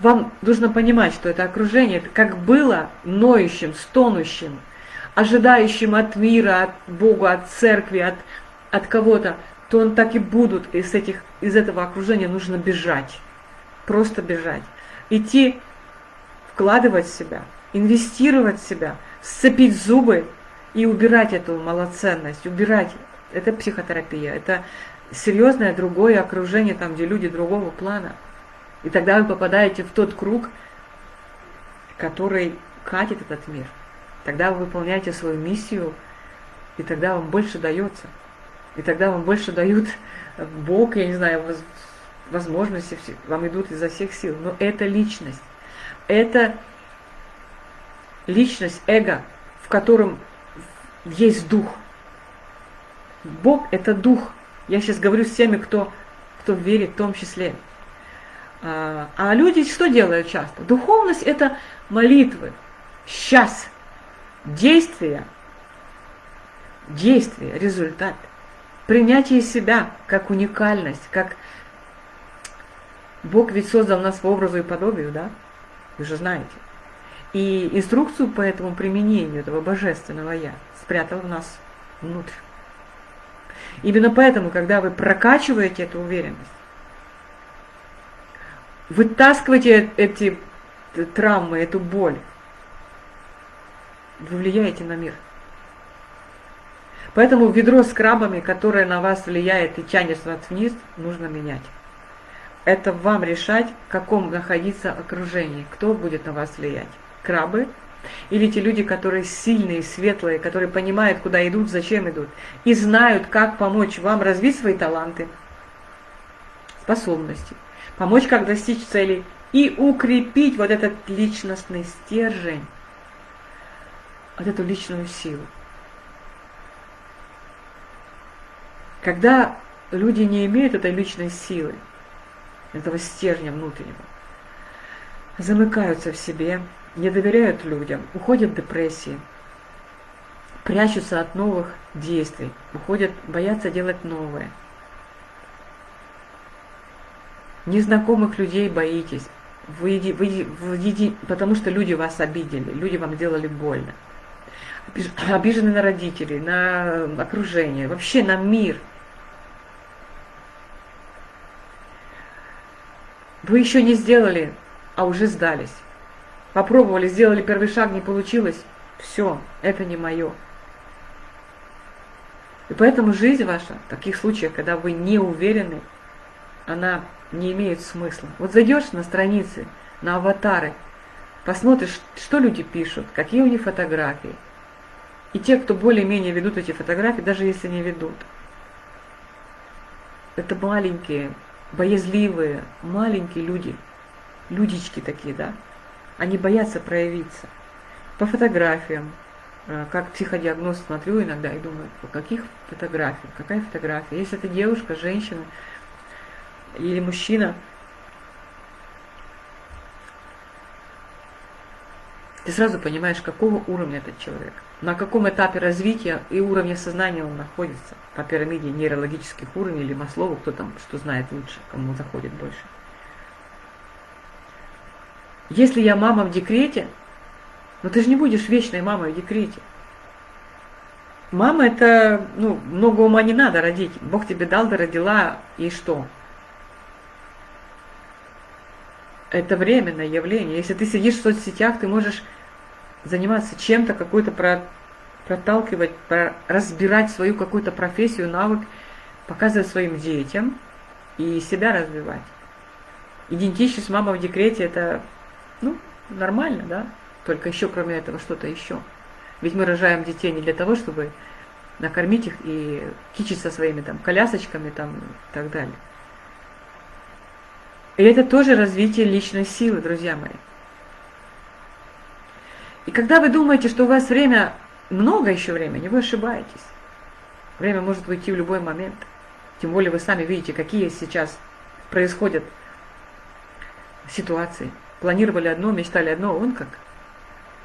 Вам нужно понимать, что это окружение, как было ноющим, стонущим, ожидающим от мира, от Бога, от церкви, от от кого-то, то он так и будут из, этих, из этого окружения нужно бежать. Просто бежать. Идти, вкладывать в себя, инвестировать в себя, сцепить зубы и убирать эту малоценность, убирать. Это психотерапия, это серьезное другое окружение, там, где люди другого плана. И тогда вы попадаете в тот круг, который катит этот мир. Тогда вы выполняете свою миссию, и тогда вам больше дается. И тогда вам больше дают Бог, я не знаю, возможности, вам идут изо всех сил. Но это личность. Это личность, эго, в котором есть дух. Бог – это дух. Я сейчас говорю с теми, кто, кто верит в том числе. А, а люди что делают часто? Духовность – это молитвы, сейчас, действия, действия, результат – принятие себя как уникальность, как Бог ведь создал нас по образу и подобию, да? Вы же знаете. И инструкцию по этому применению этого божественного Я спрятал в нас внутрь. Именно поэтому, когда вы прокачиваете эту уверенность, вытаскиваете эти травмы, эту боль, вы влияете на мир. Поэтому ведро с крабами, которое на вас влияет и тянет вас вниз, нужно менять. Это вам решать, в каком находиться окружении, кто будет на вас влиять. Крабы или те люди, которые сильные, светлые, которые понимают, куда идут, зачем идут, и знают, как помочь вам развить свои таланты, способности, помочь, как достичь целей и укрепить вот этот личностный стержень, вот эту личную силу. Когда люди не имеют этой личной силы, этого стержня внутреннего, замыкаются в себе, не доверяют людям, уходят в депрессии, прячутся от новых действий, уходят, боятся делать новое. Незнакомых людей боитесь, вы, вы, вы, потому что люди вас обидели, люди вам делали больно. Обижены на родителей, на окружение, вообще на мир. Вы еще не сделали, а уже сдались. Попробовали, сделали первый шаг, не получилось. Все, это не мое. И поэтому жизнь ваша, в таких случаях, когда вы не уверены, она не имеет смысла. Вот зайдешь на страницы, на аватары, посмотришь, что люди пишут, какие у них фотографии. И те, кто более-менее ведут эти фотографии, даже если не ведут. Это маленькие, боязливые, маленькие люди, людички такие, да, они боятся проявиться. По фотографиям, э, как психодиагноз смотрю иногда и думаю, по каких фотографиях, какая фотография. Если это девушка, женщина или мужчина, ты сразу понимаешь, какого уровня этот человек, на каком этапе развития и уровня сознания он находится по пирамиде нейрологических уровней или Маслову, кто там что знает лучше, кому заходит больше. Если я мама в декрете, ну ты же не будешь вечной мамой в декрете. Мама это, ну, много ума не надо родить. Бог тебе дал, ты родила, и что? Это временное явление. Если ты сидишь в соцсетях, ты можешь заниматься чем-то, какой-то про, проталкивать, про, разбирать свою какую-то профессию, навык, показывать своим детям и себя развивать. Идентичность мама в декрете – это ну, нормально, да? Только еще кроме этого что-то еще. Ведь мы рожаем детей не для того, чтобы накормить их и кичиться своими там колясочками там и так далее. И это тоже развитие личной силы, друзья мои. И когда вы думаете, что у вас время, много еще времени, вы ошибаетесь. Время может уйти в любой момент. Тем более вы сами видите, какие сейчас происходят ситуации планировали одно, мечтали одно, он как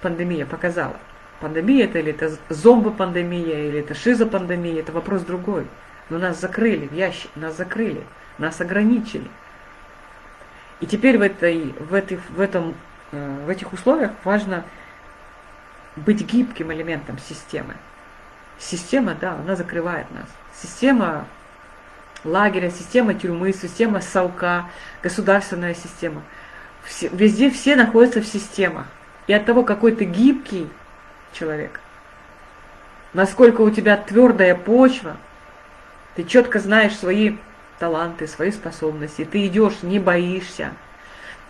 пандемия показала. Пандемия это или это зомбо-пандемия, или это шизопандемия, это вопрос другой. Но нас закрыли в ящик, нас закрыли, нас ограничили. И теперь в, этой, в, этих, в, этом, э, в этих условиях важно быть гибким элементом системы. Система, да, она закрывает нас. Система лагеря, система тюрьмы, система совка, государственная система – все, везде все находятся в системах. И от того, какой ты гибкий человек, насколько у тебя твердая почва, ты четко знаешь свои таланты, свои способности, ты идешь, не боишься,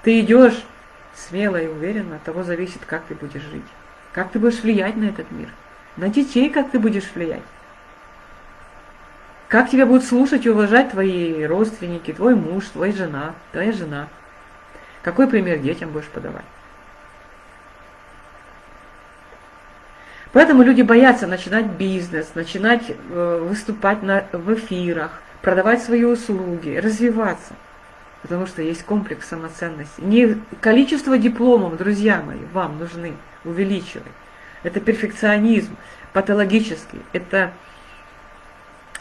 ты идешь смело и уверенно, от того зависит, как ты будешь жить, как ты будешь влиять на этот мир, на детей, как ты будешь влиять. Как тебя будут слушать и уважать твои родственники, твой муж, твоя жена, твоя жена – какой пример детям будешь подавать? Поэтому люди боятся начинать бизнес, начинать э, выступать на, в эфирах, продавать свои услуги, развиваться. Потому что есть комплекс самоценности. Не количество дипломов, друзья мои, вам нужны увеличивать. Это перфекционизм патологический, это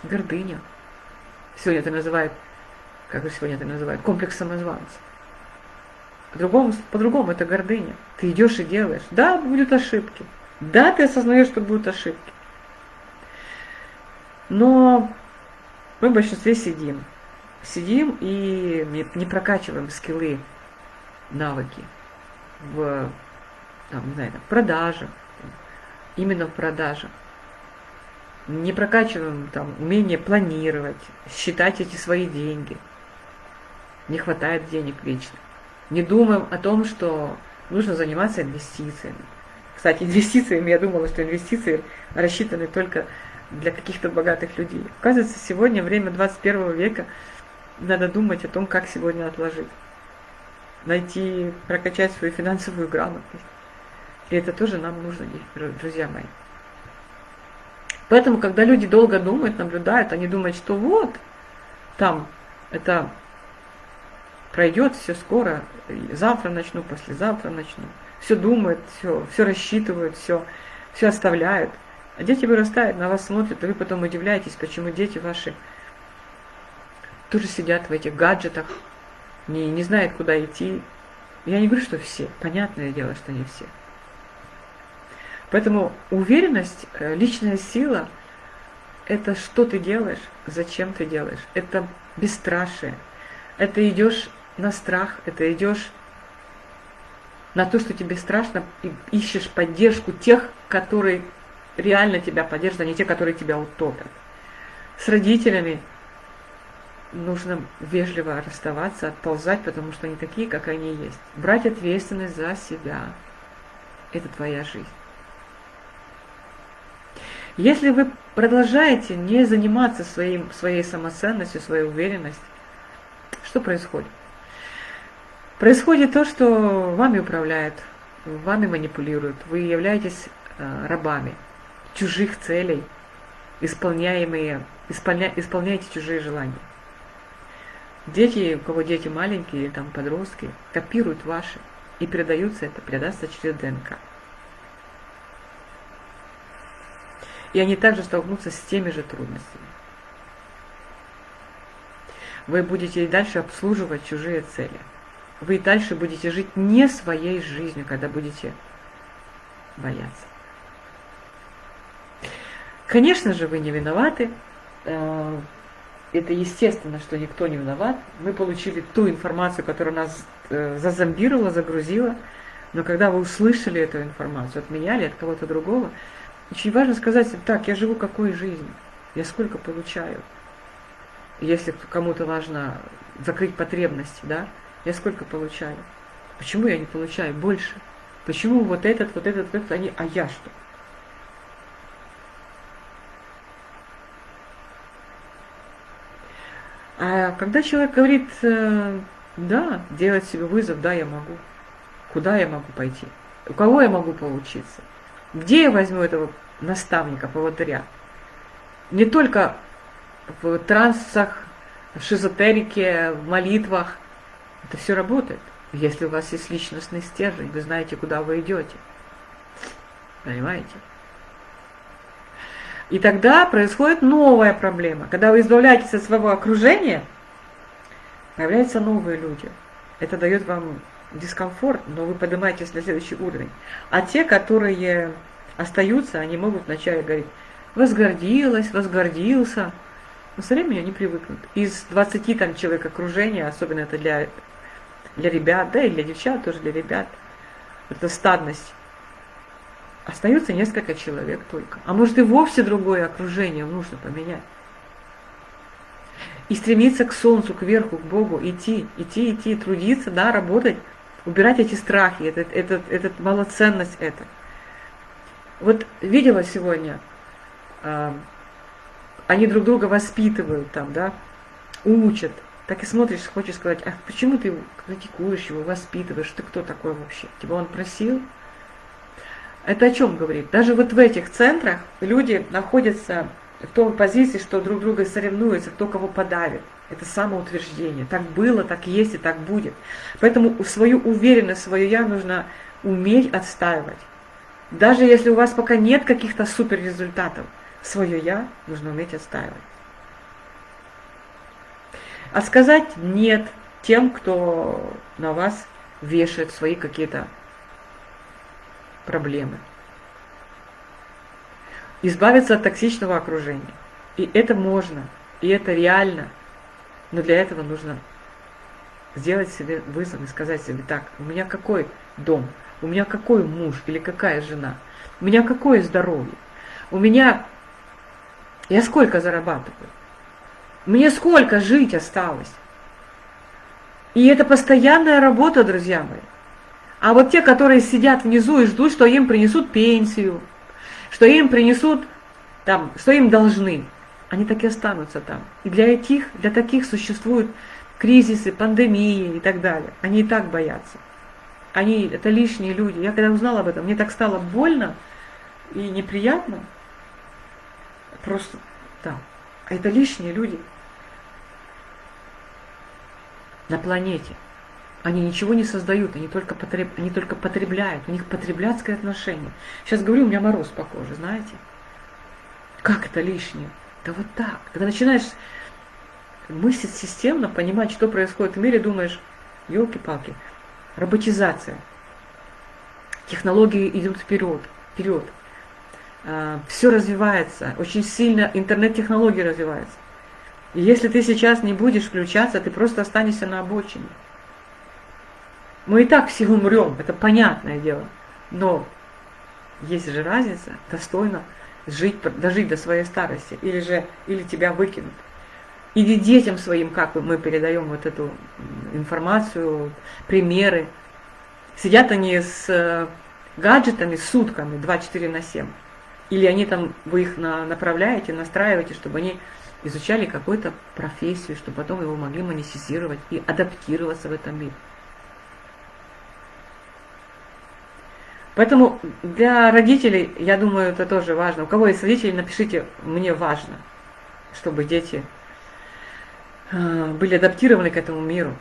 гордыня. Сегодня это называют, как сегодня это называют, комплекс самозванца. По-другому, по-другому это гордыня. Ты идешь и делаешь. Да, будут ошибки. Да, ты осознаешь, что будут ошибки. Но мы в большинстве сидим. Сидим и не прокачиваем скиллы, навыки в там, не знаю, продажах, именно в продажах. Не прокачиваем там умение планировать, считать эти свои деньги. Не хватает денег вечно. Не думаем о том, что нужно заниматься инвестициями. Кстати, инвестициями, я думала, что инвестиции рассчитаны только для каких-то богатых людей. Оказывается, сегодня, время 21 века, надо думать о том, как сегодня отложить. Найти, прокачать свою финансовую грамотность. И это тоже нам нужно, друзья мои. Поэтому, когда люди долго думают, наблюдают, они думают, что вот, там, это пройдет все скоро, завтра начну, послезавтра начну. Все думают, все, все рассчитывают, все, все оставляют. А дети вырастают, на вас смотрят, и вы потом удивляетесь, почему дети ваши тоже сидят в этих гаджетах, не, не знают, куда идти. Я не говорю, что все. Понятное дело, что не все. Поэтому уверенность, э, личная сила – это что ты делаешь, зачем ты делаешь. Это бесстрашие. Это идешь на страх, это идешь на то, что тебе страшно, и ищешь поддержку тех, которые реально тебя поддержат, а не те, которые тебя утопят. С родителями нужно вежливо расставаться, отползать, потому что они такие, как они есть. Брать ответственность за себя. Это твоя жизнь. Если вы продолжаете не заниматься своим, своей самоценностью, своей уверенностью, что происходит? Происходит то, что вами управляют, вами манипулируют, вы являетесь э, рабами чужих целей, исполняемые, исполня, исполняете чужие желания. Дети, у кого дети маленькие, там подростки, копируют ваши, и передаются это, передастся через ДНК. И они также столкнутся с теми же трудностями. Вы будете и дальше обслуживать чужие цели. Вы и дальше будете жить не своей жизнью, когда будете бояться. Конечно же, вы не виноваты. Э, это естественно, что никто не виноват. Мы получили ту информацию, которая нас э, зазомбировала, загрузила. Но когда вы услышали эту информацию от меня или от кого-то другого, очень важно сказать, так, я живу какой жизнью, я сколько получаю. Если кому-то важно закрыть потребности, да, я сколько получаю. Почему я не получаю больше? Почему вот этот, вот этот, вот этот, они, а я что? А когда человек говорит, э, да, делать себе вызов, да, я могу. Куда я могу пойти? У кого я могу поучиться? Где я возьму этого наставника, поводыря? Не только в трансах, в шизотерике, в молитвах. Это все работает. Если у вас есть личностный стержень, вы знаете, куда вы идете. Понимаете? И тогда происходит новая проблема. Когда вы избавляетесь от своего окружения, появляются новые люди. Это дает вам дискомфорт, но вы поднимаетесь на следующий уровень. А те, которые остаются, они могут вначале говорить, возгордилась, возгордился. Но со временем они привыкнут. Из 20 там человек окружения, особенно это для, для ребят, да и для девчат, тоже для ребят, это стадность Остается несколько человек только. А может и вовсе другое окружение нужно поменять. И стремиться к солнцу, к верху, к Богу, идти, идти, идти, трудиться, да, работать, убирать эти страхи, этот, этот, этот малоценность это. Вот видела сегодня, э, они друг друга воспитывают там, да, учат. Так и смотришь, хочешь сказать, а почему ты критикуешь его, воспитываешь, ты кто такой вообще? Тебя он просил? Это о чем говорит? Даже вот в этих центрах люди находятся в той позиции, что друг друга соревнуются, кто кого подавит. Это самоутверждение. Так было, так есть и так будет. Поэтому свою уверенность, свое я нужно уметь отстаивать. Даже если у вас пока нет каких-то супер результатов, свое я нужно уметь отстаивать. А сказать нет тем, кто на вас вешает свои какие-то проблемы. Избавиться от токсичного окружения. И это можно, и это реально. Но для этого нужно сделать себе вызов и сказать себе, так, у меня какой дом, у меня какой муж или какая жена, у меня какое здоровье, у меня... Я сколько зарабатываю? Мне сколько жить осталось? И это постоянная работа, друзья мои. А вот те, которые сидят внизу и ждут, что им принесут пенсию, что им принесут, там, что им должны, они так и останутся там. И для этих, для таких существуют кризисы, пандемии и так далее. Они и так боятся. Они, это лишние люди. Я когда узнала об этом, мне так стало больно и неприятно. Просто, да. Это лишние люди на планете. Они ничего не создают, они только, потреб... они только потребляют. У них потребляцкое отношение. Сейчас говорю, у меня мороз по коже, знаете? Как это лишнее? Да вот так. Когда начинаешь мыслить системно, понимать, что происходит в мире, думаешь, елки-палки, роботизация. Технологии идут вперед, вперед. А, Все развивается, очень сильно интернет-технологии развиваются. И если ты сейчас не будешь включаться, ты просто останешься на обочине. Мы и так все умрем, это понятное дело. Но есть же разница, достойно жить, дожить до своей старости, или же, или тебя выкинут. Или детям своим, как мы передаем вот эту информацию, примеры. Сидят они с э, гаджетами сутками, 24 на 7. Или они там, вы их направляете, настраиваете, чтобы они изучали какую-то профессию, чтобы потом его могли монетизировать и адаптироваться в этом мире. Поэтому для родителей, я думаю, это тоже важно. У кого есть родители, напишите, мне важно, чтобы дети а, были адаптированы к этому миру.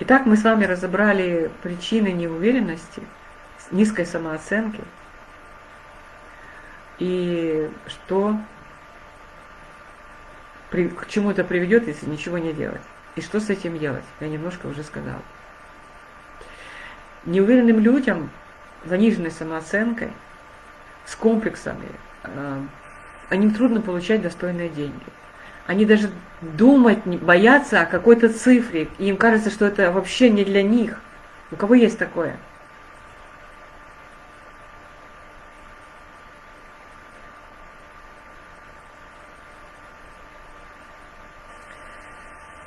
Итак, мы с вами разобрали причины неуверенности, низкой самооценки – и что к чему это приведет, если ничего не делать. И что с этим делать, я немножко уже сказала. Неуверенным людям, заниженной самооценкой, с комплексами, э, они трудно получать достойные деньги. Они даже думать боятся о какой-то цифре, и им кажется, что это вообще не для них. У кого есть такое?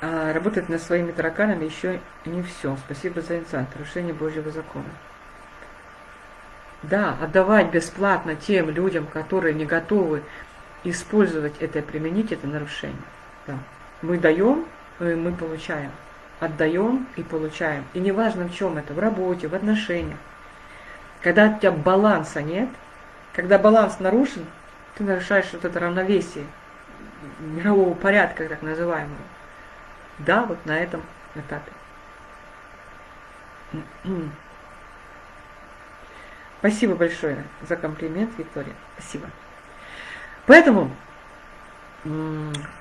а работать над своими тараканами еще не все. Спасибо за инсайт. Нарушение Божьего закона. Да, отдавать бесплатно тем людям, которые не готовы использовать это применить, это нарушение. Да. Мы даем, и мы получаем. Отдаем и получаем. И неважно в чем это, в работе, в отношениях. Когда у тебя баланса нет, когда баланс нарушен, ты нарушаешь вот это равновесие мирового порядка, так называемого. Да, вот на этом этапе. Спасибо большое за комплимент, Виктория. Спасибо. Поэтому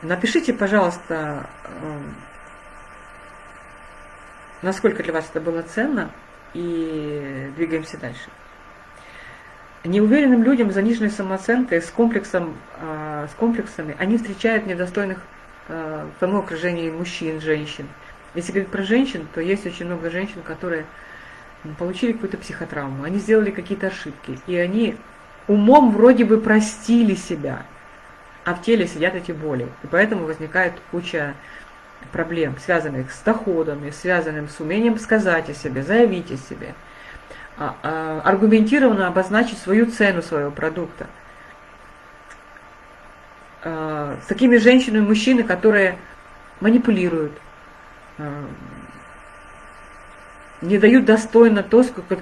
напишите, пожалуйста, насколько для вас это было ценно, и двигаемся дальше. Неуверенным людям, заниженной самооценкой, с, комплексом, а, с комплексами, они встречают недостойных в тому окружении мужчин, женщин. Если говорить про женщин, то есть очень много женщин, которые получили какую-то психотравму, они сделали какие-то ошибки, и они умом вроде бы простили себя, а в теле сидят эти боли. И поэтому возникает куча проблем, связанных с доходами, связанных с умением сказать о себе, заявить о себе, а, а, аргументированно обозначить свою цену своего продукта – э, с такими женщинами мужчины, которые манипулируют, э, не дают достойно то, сколько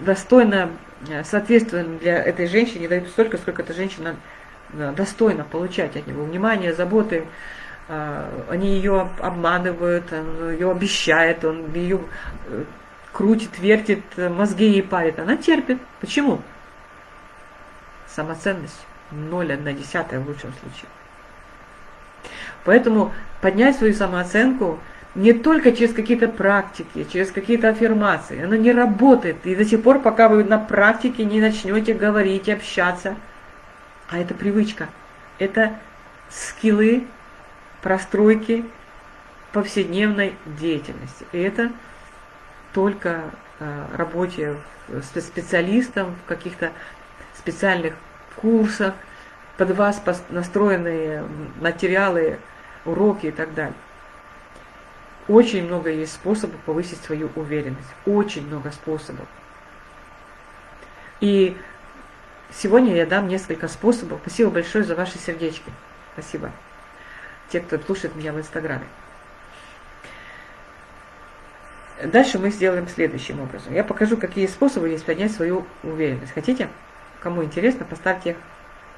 достойно, э, соответственно для этой женщины, не дают столько, сколько эта женщина достойно получать от него внимание, заботы. Э, они ее обманывают, он ее обещает, он ее крутит, вертит, мозги ей парит. Она терпит. Почему? Самоценность. 0,1 в лучшем случае. Поэтому поднять свою самооценку не только через какие-то практики, через какие-то аффирмации. Оно не работает. И до сих пор, пока вы на практике не начнете говорить, общаться. А это привычка. Это скиллы, простройки повседневной деятельности. И это только э, работе специалистом в каких-то специальных курсах, под вас настроенные материалы, уроки и так далее. Очень много есть способов повысить свою уверенность. Очень много способов. И сегодня я дам несколько способов. Спасибо большое за ваши сердечки. Спасибо. Те, кто слушает меня в Инстаграме. Дальше мы сделаем следующим образом. Я покажу, какие способы есть поднять свою уверенность. Хотите? Кому интересно, поставьте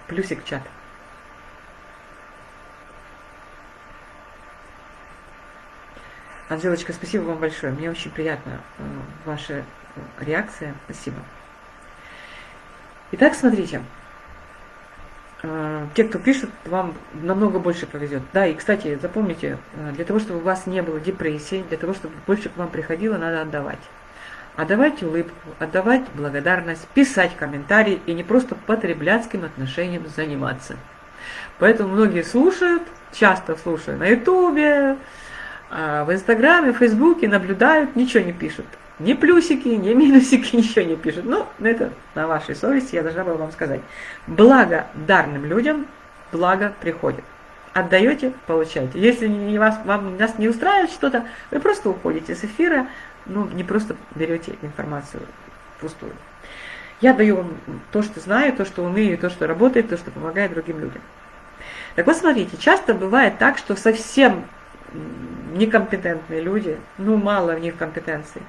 плюсик в чат. Анжелочка, спасибо вам большое. Мне очень приятно э, ваша э, реакция. Спасибо. Итак, смотрите. Э, те, кто пишет, вам намного больше повезет. Да, и, кстати, запомните, для того, чтобы у вас не было депрессии, для того, чтобы больше к вам приходило, надо отдавать. Отдавать улыбку, отдавать благодарность, писать комментарии и не просто потребляцким отношением заниматься. Поэтому многие слушают, часто слушают на ютубе, а в Инстаграме, в Фейсбуке наблюдают, ничего не пишут. Ни плюсики, ни минусики, ничего не пишут. Ну, это на вашей совести, я должна была вам сказать. Благо дарным людям, благо приходит. Отдаете, получаете. Если не вас, вам нас не устраивает что-то, вы просто уходите с эфира, ну, не просто берете информацию пустую. Я даю вам то, что знаю, то, что умею, то, что работает, то, что помогает другим людям. Так вот, смотрите, часто бывает так, что совсем некомпетентные люди, ну мало в них компетенций,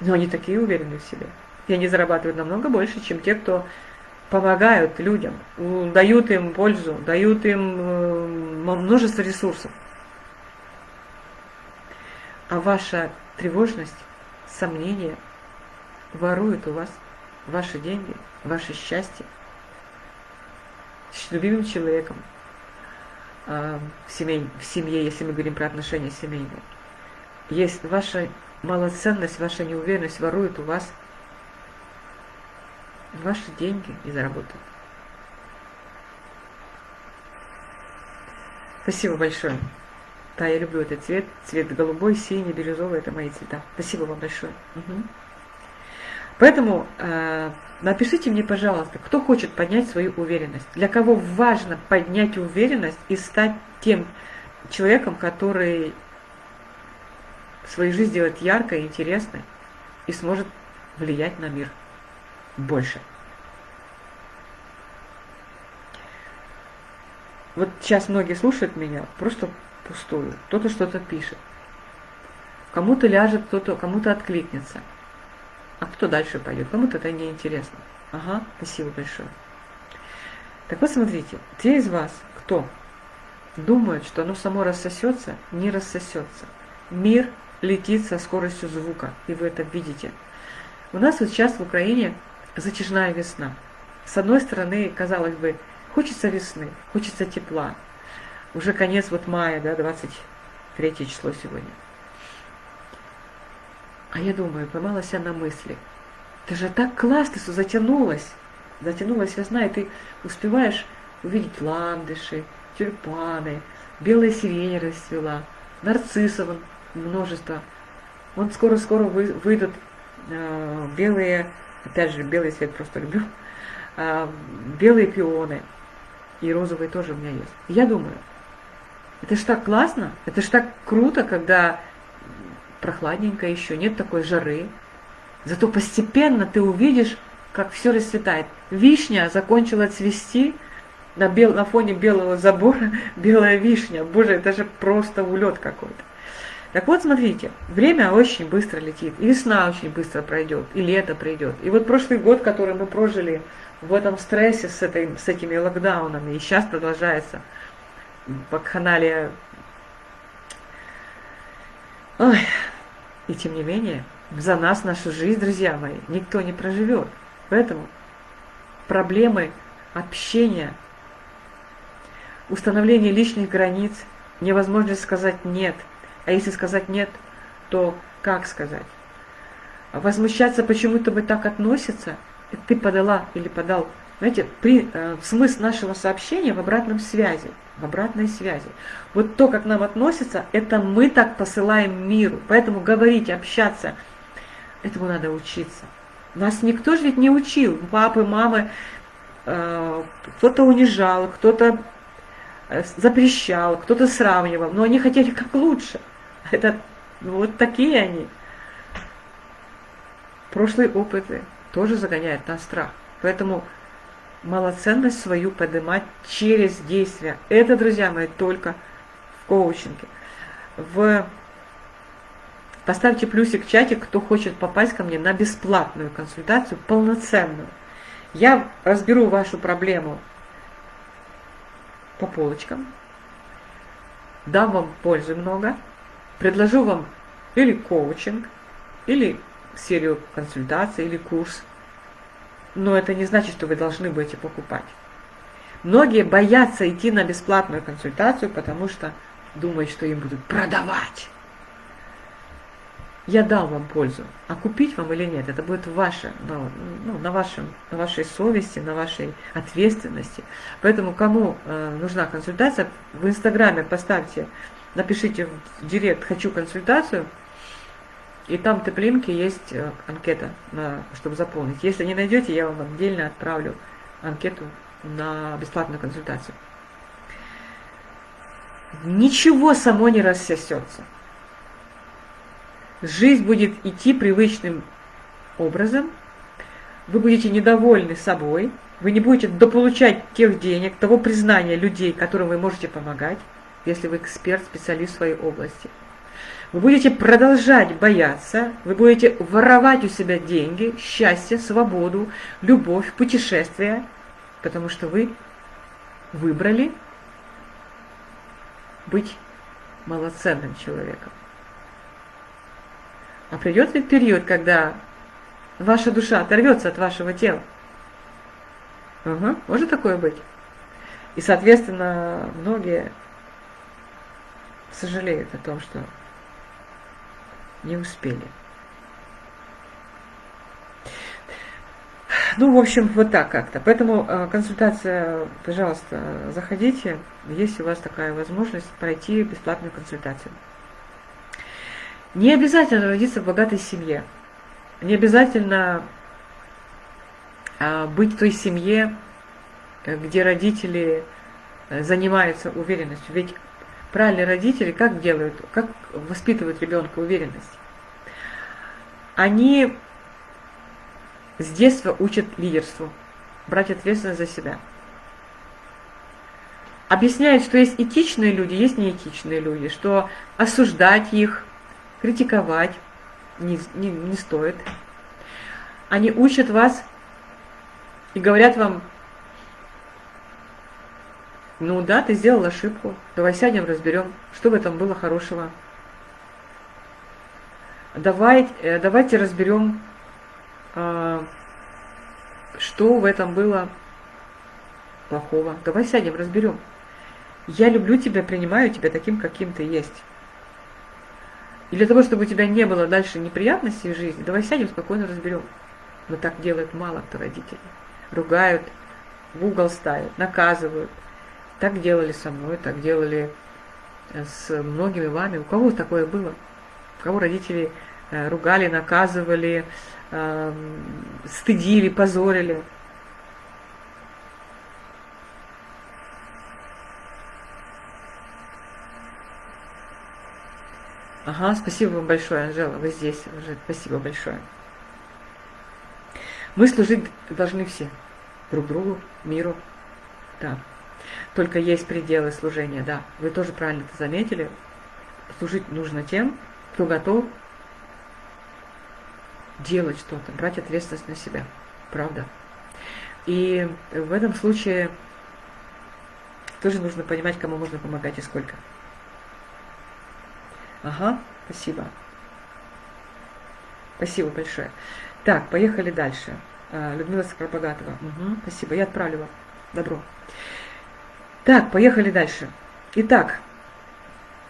но они такие уверенные в себе. И они зарабатывают намного больше, чем те, кто помогают людям, дают им пользу, дают им э, множество ресурсов. А ваша тревожность, сомнения воруют у вас ваши деньги, ваше счастье с любимым человеком, в, семей, в семье, если мы говорим про отношения семейные. Есть ваша малоценность, ваша неуверенность ворует у вас ваши деньги и заработают. Спасибо большое. Да, я люблю этот цвет. Цвет голубой, синий, бирюзовый – это мои цвета. Спасибо вам большое. Угу. Поэтому э, напишите мне, пожалуйста, кто хочет поднять свою уверенность, для кого важно поднять уверенность и стать тем человеком, который свою жизнь сделает яркой, интересной и сможет влиять на мир больше. Вот сейчас многие слушают меня просто пустую. Кто-то что-то пишет. Кому-то ляжет, кто-то кому-то откликнется – а кто дальше пойдет? Кому-то это не интересно. Ага, спасибо большое. Так вот, смотрите, те из вас, кто думают, что оно само рассосется, не рассосется. Мир летит со скоростью звука, и вы это видите. У нас вот сейчас в Украине затяжная весна. С одной стороны, казалось бы, хочется весны, хочется тепла. Уже конец вот мая, да, 23 число сегодня. А я думаю, поймалась я на мысли. Это же так классно, что затянулась. Затянулась весна, и ты успеваешь увидеть ландыши, тюльпаны, белая сирень расцвела, нарциссов множество. Вот скоро-скоро выйдут э, белые, опять же, белый цвет просто люблю, э, белые пионы. И розовые тоже у меня есть. Я думаю, это ж так классно, это ж так круто, когда прохладненько еще, нет такой жары. Зато постепенно ты увидишь, как все расцветает. Вишня закончила цвести, на, бел, на фоне белого забора белая вишня. Боже, это же просто улет какой-то. Так вот, смотрите, время очень быстро летит, и весна очень быстро пройдет, и лето придет. И вот прошлый год, который мы прожили в этом стрессе с, этой, с этими локдаунами, и сейчас продолжается вакханалия. Ой, и тем не менее, за нас нашу жизнь, друзья мои, никто не проживет. Поэтому проблемы общения, установление личных границ, невозможность сказать «нет», А если сказать нет, то как сказать? Возмущаться, почему тобой так относятся, ты подала или подал. Знаете, при, э, смысл нашего сообщения в обратном связи, обратной связи. Вот то, как нам относятся, это мы так посылаем миру. Поэтому говорить, общаться, этому надо учиться. Нас никто же ведь не учил. Папы, мамы, э, кто-то унижал, кто-то э, запрещал, кто-то сравнивал, но они хотели как лучше. Это вот такие они. Прошлые опыты тоже загоняют на страх. Поэтому малоценность свою поднимать через действия. Это, друзья мои, только в коучинге. В... Поставьте плюсик в чате, кто хочет попасть ко мне на бесплатную консультацию, полноценную. Я разберу вашу проблему по полочкам, дам вам пользы много, предложу вам или коучинг, или серию консультаций, или курс. Но это не значит, что вы должны будете покупать. Многие боятся идти на бесплатную консультацию, потому что думают, что им будут продавать. Я дам вам пользу, а купить вам или нет, это будет ваше, ну, на, вашем, на вашей совести, на вашей ответственности. Поэтому кому э, нужна консультация, в Инстаграме поставьте напишите в директ «хочу консультацию», и там в теплинке есть э, анкета, чтобы заполнить. Если не найдете, я вам отдельно отправлю анкету на бесплатную консультацию. Ничего само не рассосется. Жизнь будет идти привычным образом. Вы будете недовольны собой. Вы не будете дополучать тех денег, того признания людей, которым вы можете помогать если вы эксперт, специалист в своей области. Вы будете продолжать бояться, вы будете воровать у себя деньги, счастье, свободу, любовь, путешествия, потому что вы выбрали быть малоценным человеком. А придет ли период, когда ваша душа оторвется от вашего тела? Угу, может такое быть. И, соответственно, многие сожалеют о том, что не успели. Ну, в общем, вот так как-то. Поэтому э, консультация, пожалуйста, заходите, если у вас такая возможность пройти бесплатную консультацию. Не обязательно родиться в богатой семье. Не обязательно а, быть в той семье, где родители э, занимаются уверенностью. Ведь правильные родители как делают, как воспитывают ребенка уверенность? Они с детства учат лидерству, брать ответственность за себя. Объясняют, что есть этичные люди, есть неэтичные люди, что осуждать их, критиковать не, не, не стоит. Они учат вас и говорят вам, ну да, ты сделал ошибку. Давай сядем, разберем, что в этом было хорошего. Давай, э, давайте разберем, а, что в этом было плохого. Давай сядем, разберем. Я люблю тебя, принимаю тебя таким, каким ты есть. И для того, чтобы у тебя не было дальше неприятностей в жизни, давай сядем, спокойно разберем. Но так делают мало кто родители. Ругают, в угол ставят, наказывают – так делали со мной, так делали э, с многими вами. У кого такое было? У кого родители э, ругали, наказывали, эм, стыдили, позорили? Ага, спасибо вам большое, Анжела, вы здесь уже. Спасибо большое. Мы служить должны все. Друг другу, миру. Да. Только есть пределы служения, да. Вы тоже правильно это заметили. Служить нужно тем, кто готов делать что-то, брать ответственность на себя. Правда. И в этом случае тоже нужно понимать, кому можно помогать и сколько. Ага, спасибо. Спасибо большое. Так, поехали дальше. А, Людмила Скоробогатова. Угу, спасибо, я отправлю вам. Добро. Так, поехали дальше. Итак,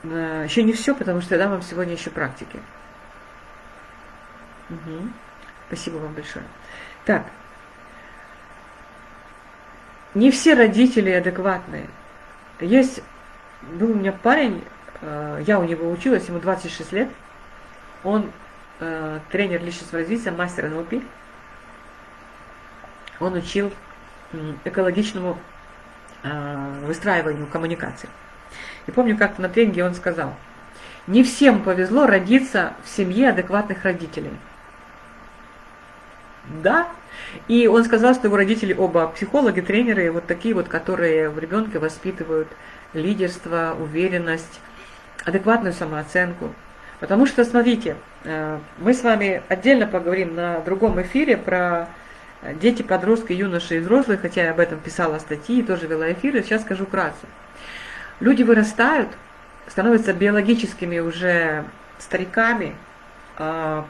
э, еще не все, потому что я дам вам сегодня еще практики. Угу. Спасибо вам большое. Так. Не все родители адекватные. Есть, был у меня парень, э, я у него училась, ему 26 лет. Он э, тренер личностного развития, мастер НЛП. Он учил экологичному выстраиванию коммуникации. И помню, как на тренинге он сказал, не всем повезло родиться в семье адекватных родителей. Да. И он сказал, что его родители оба психологи, тренеры, вот такие вот, которые в ребенке воспитывают лидерство, уверенность, адекватную самооценку. Потому что, смотрите, э, мы с вами отдельно поговорим на другом эфире про дети, подростки, юноши и взрослые, хотя я об этом писала статьи, тоже вела эфиры, сейчас скажу вкратце. Люди вырастают, становятся биологическими уже стариками, а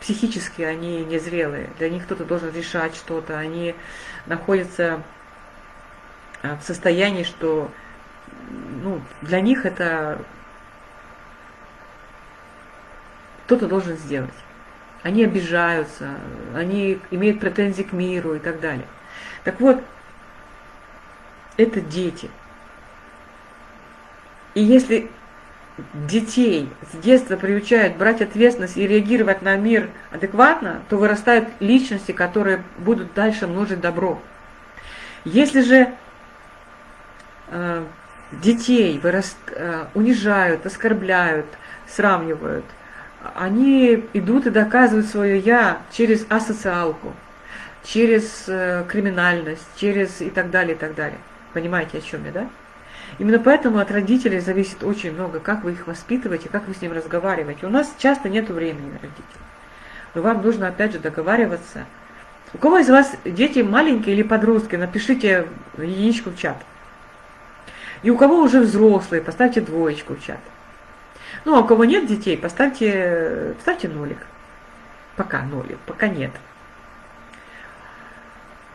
психически они незрелые. Для них кто-то должен решать что-то. Они находятся а, в состоянии, что ну, для них это кто-то должен сделать. Они обижаются, они имеют претензии к миру и так далее. Так вот, это дети – и если детей с детства приучают брать ответственность и реагировать на мир адекватно, то вырастают личности, которые будут дальше множить добро. Если же э, детей выраст, э, унижают, оскорбляют, сравнивают, они идут и доказывают свое «я» через асоциалку, через э, криминальность, через и так далее, и так далее. Понимаете, о чем я, да? Именно поэтому от родителей зависит очень много, как вы их воспитываете, как вы с ним разговариваете. У нас часто нет времени на родителей. Но вам нужно опять же договариваться. У кого из вас дети маленькие или подростки, напишите единичку в чат. И у кого уже взрослые, поставьте двоечку в чат. Ну, а у кого нет детей, поставьте, поставьте нолик. Пока нолик, пока нет.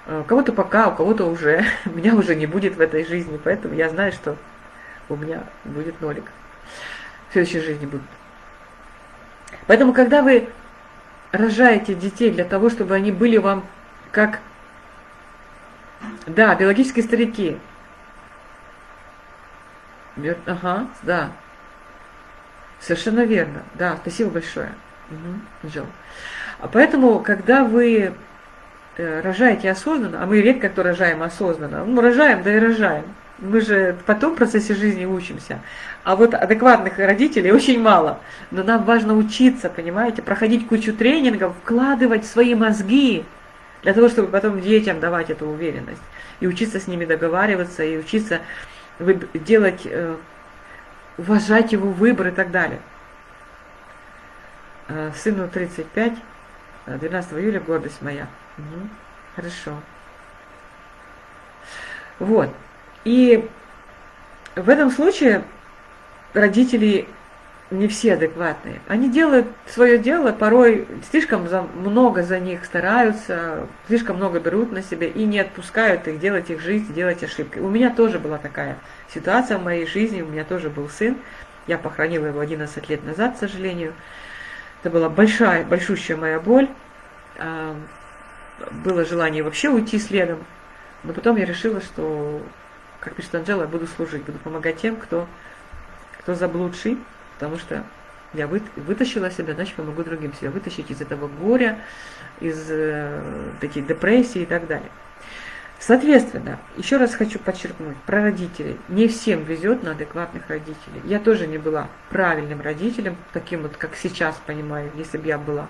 У кого-то пока, у кого-то уже. Меня уже не будет в этой жизни, поэтому я знаю, что у меня будет нолик. В следующей жизни будет. Поэтому, когда вы рожаете детей для того, чтобы они были вам как, да, биологические старики. Ага, да. Совершенно верно. Да, спасибо большое. Угу. А поэтому, когда вы Э, рожаете осознанно, а мы редко кто рожаем осознанно, ну, рожаем, да и рожаем. Мы же потом в процессе жизни учимся. А вот адекватных родителей очень мало. Но нам важно учиться, понимаете, проходить кучу тренингов, вкладывать свои мозги, для того, чтобы потом детям давать эту уверенность. И учиться с ними договариваться, и учиться делать, э, уважать его выбор и так далее. Э, сыну 35, 12 июля, гордость моя. Угу. Хорошо. Вот. И в этом случае родители не все адекватные. Они делают свое дело, порой слишком за, много за них стараются, слишком много берут на себя и не отпускают их делать их жизнь, делать ошибки. У меня тоже была такая ситуация в моей жизни, у меня тоже был сын. Я похоронила его 11 лет назад, к сожалению. Это была большая, большущая моя боль было желание вообще уйти следом, но потом я решила, что, как пишет Анжела, я буду служить, буду помогать тем, кто, кто заблудший, потому что я вытащила себя, значит, помогу другим себя вытащить из этого горя, из э, таких депрессий и так далее. Соответственно, еще раз хочу подчеркнуть, про родителей. Не всем везет на адекватных родителей. Я тоже не была правильным родителем, таким вот, как сейчас понимаю, если бы я была.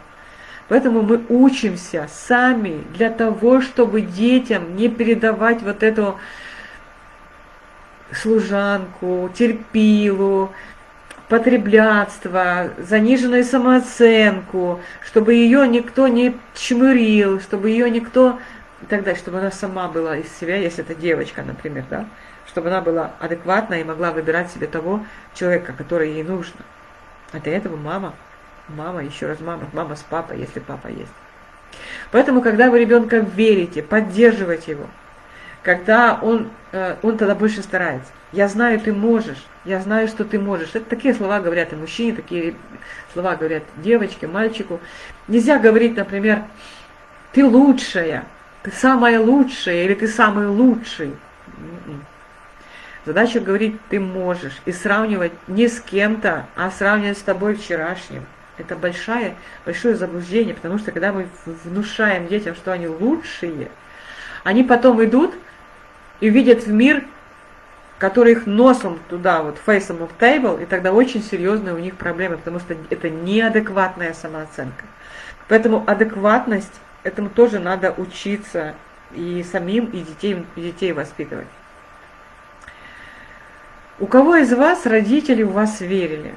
Поэтому мы учимся сами для того, чтобы детям не передавать вот эту служанку, терпилу, потреблятство, заниженную самооценку, чтобы ее никто не чмырил, чтобы ее никто и так далее, чтобы она сама была из себя, если это девочка, например, да, чтобы она была адекватна и могла выбирать себе того человека, который ей нужно. А для этого мама Мама, еще раз мама, мама с папой, если папа есть. Поэтому, когда вы ребенка верите, поддерживаете его, когда он, э, он тогда больше старается. Я знаю, ты можешь, я знаю, что ты можешь. Это такие слова говорят и мужчине, такие слова говорят девочке, мальчику. Нельзя говорить, например, ты лучшая, ты самая лучшая или ты самый лучший. М-м. Задача говорить ты можешь и сравнивать не с кем-то, а сравнивать с тобой вчерашним. Это большое, большое заблуждение, потому что когда мы внушаем детям, что они лучшие, они потом идут и видят в мир, который их носом туда, вот, фейсом of table, и тогда очень серьезные у них проблемы, потому что это неадекватная самооценка. Поэтому адекватность, этому тоже надо учиться и самим, и детей, и детей воспитывать. У кого из вас родители в вас верили?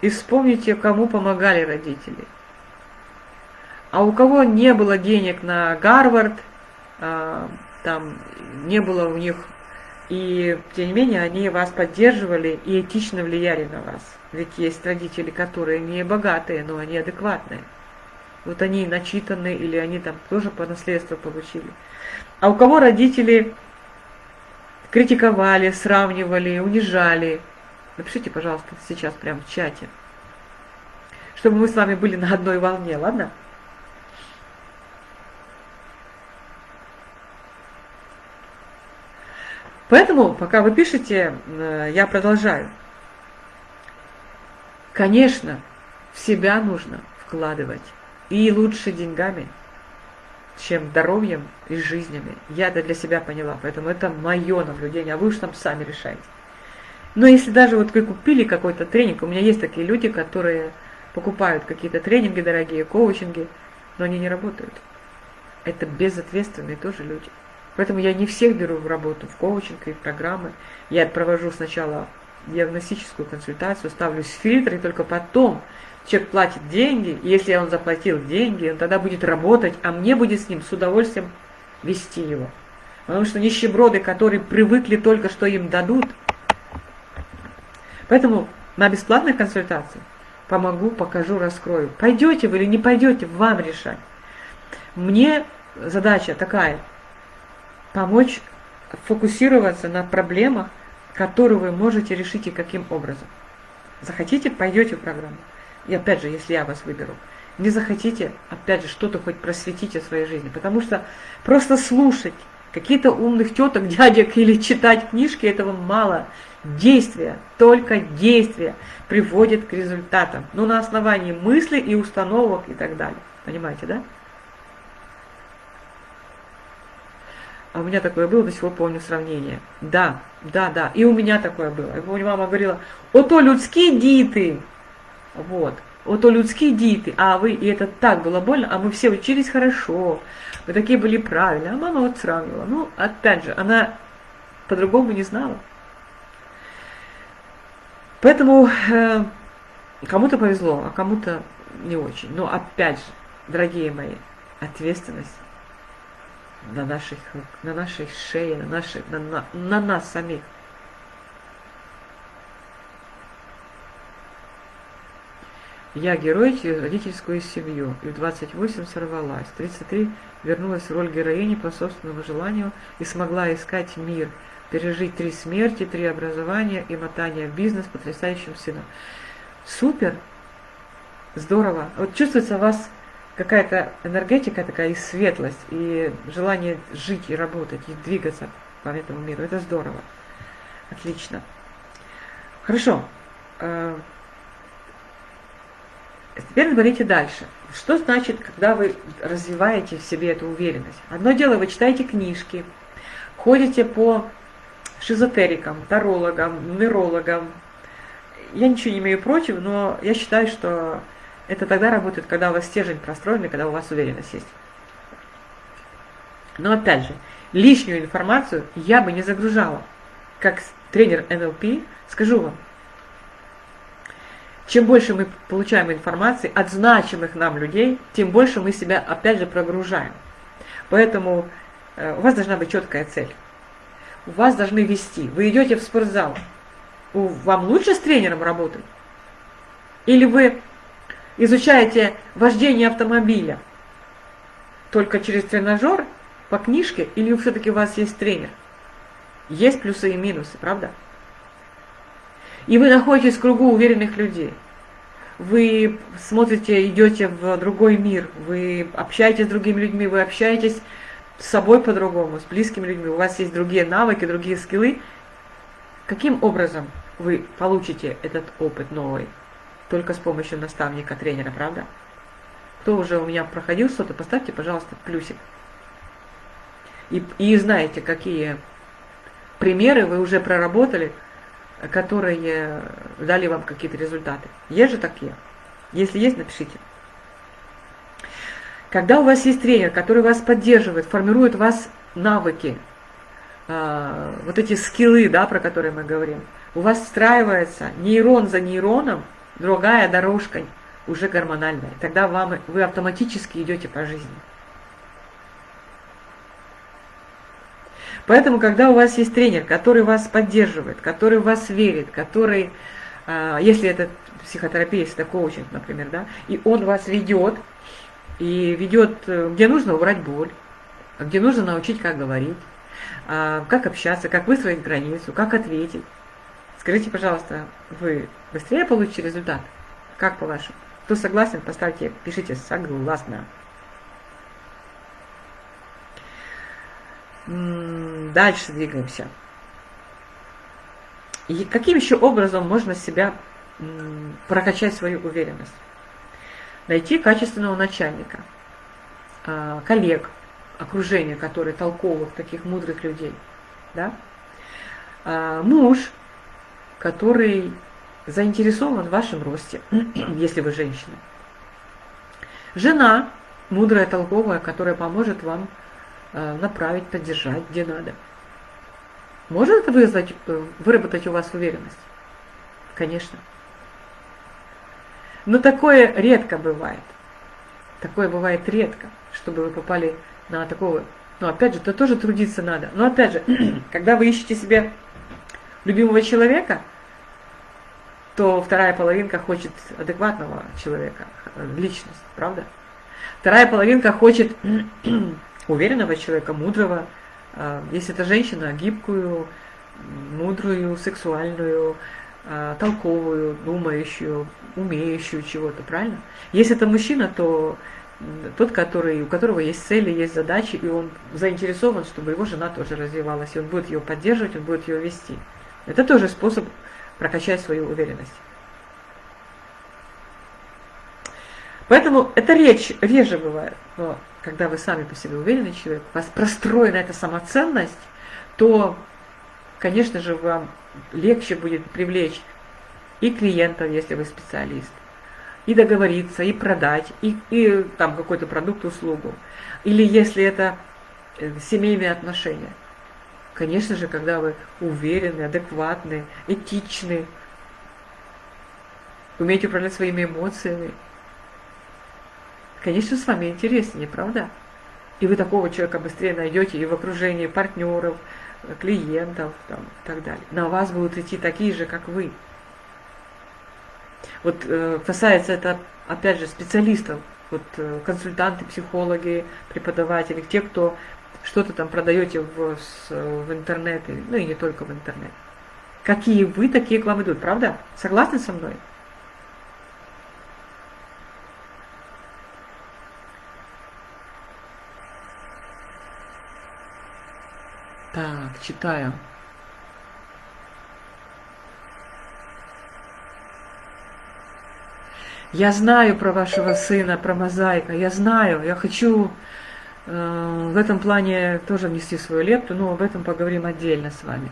И вспомните, кому помогали родители. А у кого не было денег на Гарвард, а, там не было у них, и тем не менее они вас поддерживали и этично влияли на вас. Ведь есть родители, которые не богатые, но они адекватные. Вот они начитанные или они там тоже по наследству получили. А у кого родители критиковали, сравнивали, унижали, Напишите, пожалуйста, сейчас прямо в чате, чтобы мы с вами были на одной волне, ладно? Поэтому, пока вы пишете, э, я продолжаю. Конечно, в себя нужно вкладывать. И лучше деньгами, чем здоровьем и жизнями. Я это для себя поняла, поэтому это мое наблюдение, а вы уж там сами решаете. Но если даже вот вы купили какой-то тренинг, у меня есть такие люди, которые покупают какие-то тренинги дорогие, коучинги, но они не работают. Это безответственные тоже люди. Поэтому я не всех беру в работу, в коучинг и в программы. Я провожу сначала диагностическую консультацию, ставлю фильтры, и только потом человек платит деньги, если он заплатил деньги, он тогда будет работать, а мне будет с ним с удовольствием вести его. Потому что нищеброды, которые привыкли только, что им дадут, Поэтому на бесплатной консультации помогу, покажу, раскрою. Пойдете вы или не пойдете, вам решать. Мне задача такая, помочь фокусироваться на проблемах, которые вы можете решить и каким образом. Захотите, пойдете в программу. И опять же, если я вас выберу. Не захотите, опять же, что-то хоть просветите в своей жизни. Потому что просто слушать какие-то умных теток, дядек или читать книжки, этого мало. Действие, только действие приводит к результатам. Ну, на основании мыслей и установок и так далее. Понимаете, да? А у меня такое было, до сих пор помню сравнение. Да, да, да. И у меня такое было. Я помню, мама говорила, ото людские диты. Вот. Ото людские диты. А вы, и это так было больно, а мы все учились хорошо. Мы такие были правильные. А мама вот сравнивала. Ну, опять же, она по-другому не знала. Поэтому э, кому-то повезло, а кому-то не очень. Но опять же, дорогие мои, ответственность на наших на нашей шее, на, нашей, на, на, на нас самих. Я герой через родительскую семью, и в 28 сорвалась, в 33 вернулась в роль героини по собственному желанию и смогла искать мир – пережить три смерти, три образования и мотания в бизнес потрясающим сыном. Супер! Здорово! Вот чувствуется у вас какая-то энергетика такая и светлость, и желание жить и работать, и двигаться по этому миру. Это здорово. Отлично. Хорошо. Теперь говорите дальше. Что значит, когда вы развиваете в себе эту уверенность? Одно дело, вы читаете книжки, ходите по шизотерикам, тарологам, нумерологам. Я ничего не имею против, но я считаю, что это тогда работает, когда у вас стержень простроен, когда у вас уверенность есть. Но опять же, лишнюю информацию я бы не загружала. Как тренер НЛП, скажу вам, чем больше мы получаем информации от значимых нам людей, тем больше мы себя опять же прогружаем. Поэтому э, у вас должна быть четкая цель вас должны вести. Вы идете в спортзал. Вам лучше с тренером работать? Или вы изучаете вождение автомобиля только через тренажер по книжке или все-таки у вас есть тренер? Есть плюсы и минусы, правда? И вы находитесь в кругу уверенных людей. Вы смотрите, идете в другой мир, вы общаетесь с другими людьми, вы общаетесь с собой по-другому, с близкими людьми, у вас есть другие навыки, другие скиллы. Каким образом вы получите этот опыт новый? Только с помощью наставника, тренера, правда? Кто уже у меня проходил что-то, поставьте, пожалуйста, плюсик. И, и знаете, какие примеры вы уже проработали, которые дали вам какие-то результаты. Есть же такие? Если есть, напишите. Когда у вас есть тренер, который вас поддерживает, формирует вас навыки, э, вот эти скиллы, да, про которые мы говорим, у вас встраивается нейрон за нейроном другая дорожка, уже гормональная. Тогда вам, вы автоматически идете по жизни. Поэтому, когда у вас есть тренер, который вас поддерживает, который в вас верит, который, а, если это психотерапия, если это коучинг, например, да, и он вас ведет, и ведет, э, где нужно убрать боль, где нужно научить, как говорить, а, как общаться, как выстроить границу, как ответить. Скажите, пожалуйста, вы быстрее получите результат? Как по-вашему? Кто согласен, поставьте, пишите «согласна». Дальше двигаемся. И каким еще образом можно себя прокачать свою уверенность? Найти качественного начальника, а, коллег, окружение, которые толковых, таких мудрых людей. Да? А, муж, который заинтересован в вашем росте, если вы женщина. Жена, мудрая, толковая, которая поможет вам направить, поддержать, где надо. Может это вызвать, э, выработать у вас уверенность? Конечно. Но такое редко бывает. Такое бывает редко, чтобы вы попали на такого... Ну, опять же, то тоже трудиться надо. Но опять же, когда вы ищете себе любимого человека, то вторая половинка хочет адекватного человека, э, личность, правда? Вторая половинка хочет уверенного человека, мудрого. А, если это женщина, гибкую, мудрую, сексуальную, а, толковую, думающую, умеющую чего-то, правильно? Если это мужчина, то тот, который, у которого есть цели, есть задачи, и он заинтересован, чтобы его жена тоже развивалась, и он будет ее поддерживать, он будет ее вести. Это тоже способ прокачать свою уверенность. Поэтому это речь реже бывает. Но когда вы сами по себе уверенный человек, у вас простроена эта самоценность, то, конечно же, вам легче будет привлечь и клиентов, если вы специалист, и договориться, и продать, и, и там какой-то продукт, услугу. Или если это э, семейные отношения. Конечно же, когда вы уверены, адекватны, этичны, умеете управлять своими эмоциями, конечно, с вами интереснее, правда? И вы такого человека быстрее найдете и в окружении партнеров, клиентов там, и так далее. На вас будут идти такие же, как вы. Вот э, касается это, опять же, специалистов, вот э, консультанты, психологи, преподаватели, те, кто что-то там продаете в, в интернет, ну и не только в интернет. Какие вы, такие к вам идут, правда? Согласны со мной? Так, читаю. Я знаю про вашего сына, про мозаика, я знаю, я хочу э, в этом плане тоже внести свою лепту, но об этом поговорим отдельно с вами.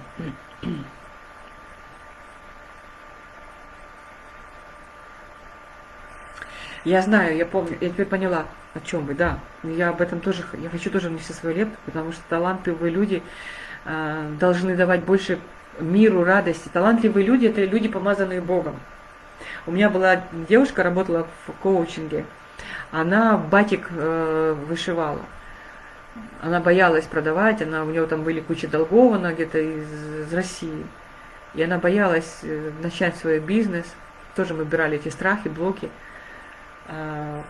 Я знаю, я помню, я теперь поняла, о чем вы, да. Я об этом тоже, я хочу тоже внести свою лепту, потому что талантливые люди э, должны давать больше миру, радости. Талантливые люди – это люди, помазанные Богом. У меня была девушка, работала в коучинге, она батик э, вышивала. Она боялась продавать, она, у нее там были куча долгов, она где-то из, из России. И она боялась э, начать свой бизнес. Тоже мы брали эти страхи, блоки. А,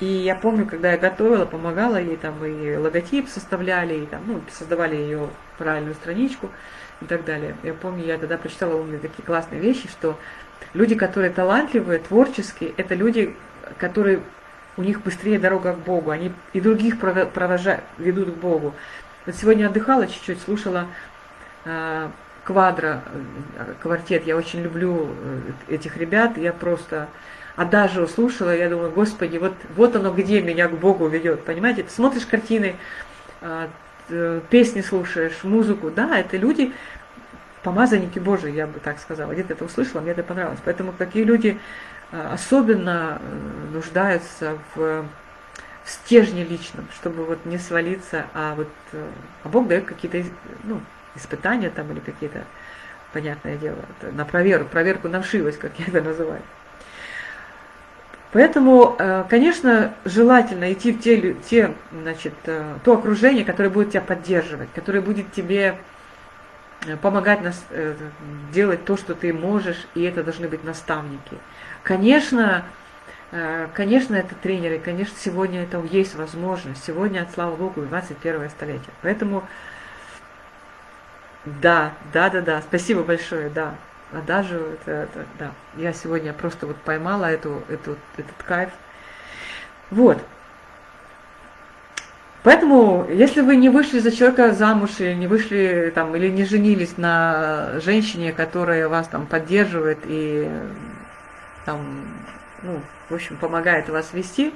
И я помню, когда я готовила, помогала ей, там и логотип составляли, и там, ну, создавали ее правильную страничку и так далее. Я помню, я тогда прочитала у меня такие классные вещи, что люди, которые талантливые, творческие, это люди, которые у них быстрее дорога к Богу, они и других провожают, ведут к Богу. Вот сегодня отдыхала чуть-чуть, слушала э, квадро, квартет, я очень люблю э, этих ребят, я просто адажио слушала, я думаю, господи, вот, вот оно где меня к Богу ведет, понимаете? Ты смотришь картины, э, песни слушаешь, музыку, да, это люди, помазанники Божии, я бы так сказала. Где-то это услышала, мне это понравилось. Поэтому такие люди особенно нуждаются в, в стержне личном, чтобы вот не свалиться, а вот а Бог дает какие-то ну, испытания там или какие-то, понятное дело, на проверку, проверку на вшивость, как я это называю. Поэтому, э, конечно, желательно идти в те, те, значит, э, то окружение, которое будет тебя поддерживать, которое будет тебе э, помогать нас, делать то, что ты можешь, и это должны быть наставники. Конечно, конечно, это тренеры, конечно, сегодня это есть возможность. Сегодня, слава Богу, 21 столетие. Поэтому да, да, да, да, спасибо большое, да. А даже это, это, да, я сегодня просто вот поймала эту, эту, этот кайф. Вот. Поэтому, если вы не вышли за человека замуж, или не вышли там, или не женились на женщине, которая вас там поддерживает и там, ну, в общем, помогает вас вести,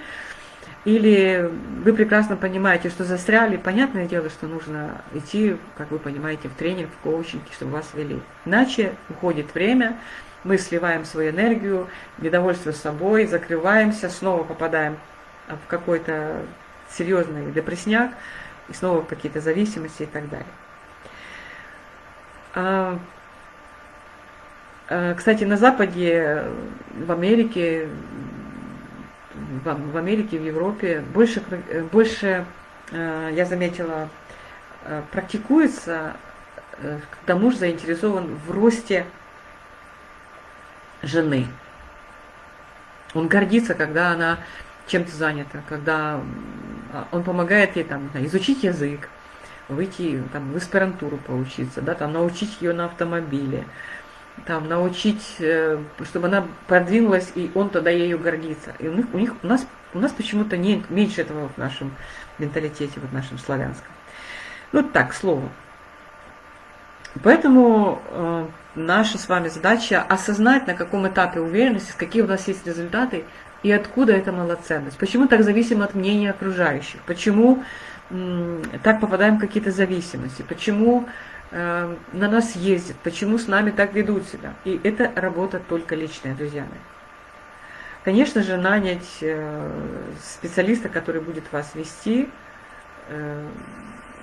или вы прекрасно понимаете, что застряли, понятное дело, что нужно идти, как вы понимаете, в тренинг, в коучинг, чтобы вас вели. Иначе уходит время, мы сливаем свою энергию, недовольство собой, закрываемся, снова попадаем в какой-то серьезный депрессняк, и снова какие-то зависимости и так далее. А, а, кстати, на Западе, в Америке, в, Америке, в Европе больше, э, больше э, я заметила, э, практикуется, когда муж заинтересован в росте жены. Он гордится, когда она чем-то занята, когда он помогает ей там, изучить язык, выйти там, в аспирантуру поучиться, да, там, научить ее на автомобиле, там, научить, э, чтобы она продвинулась, и он тогда ею гордится. И у них, у, них, у нас, у нас почему-то меньше этого в нашем менталитете, в нашем славянском. Ну так, слово. Поэтому э, наша с вами задача осознать, на каком этапе уверенности, какие у нас есть результаты и откуда эта малоценность. Почему так зависим от мнения окружающих? Почему так попадаем в какие-то зависимости? Почему на нас ездят, почему с нами так ведут себя. И это работа только личная, друзья мои. Конечно же, нанять э, специалиста, который будет вас вести, э,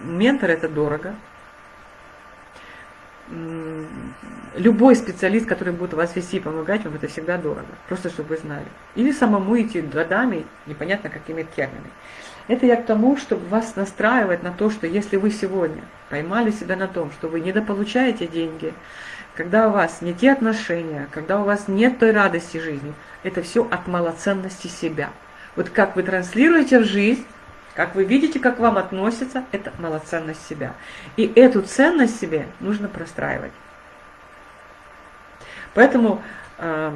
ментор это дорого. Любой специалист, который будет вас вести и помогать вам, это всегда дорого. Просто чтобы вы знали. Или самому идти годами, непонятно какими терминами. Это я к тому, чтобы вас настраивать на то, что если вы сегодня поймали себя на том, что вы недополучаете деньги, когда у вас не те отношения, когда у вас нет той радости жизни, это все от малоценности себя. Вот как вы транслируете в жизнь, как вы видите, как вам относятся, это малоценность себя. И эту ценность себе нужно простраивать. Поэтому э,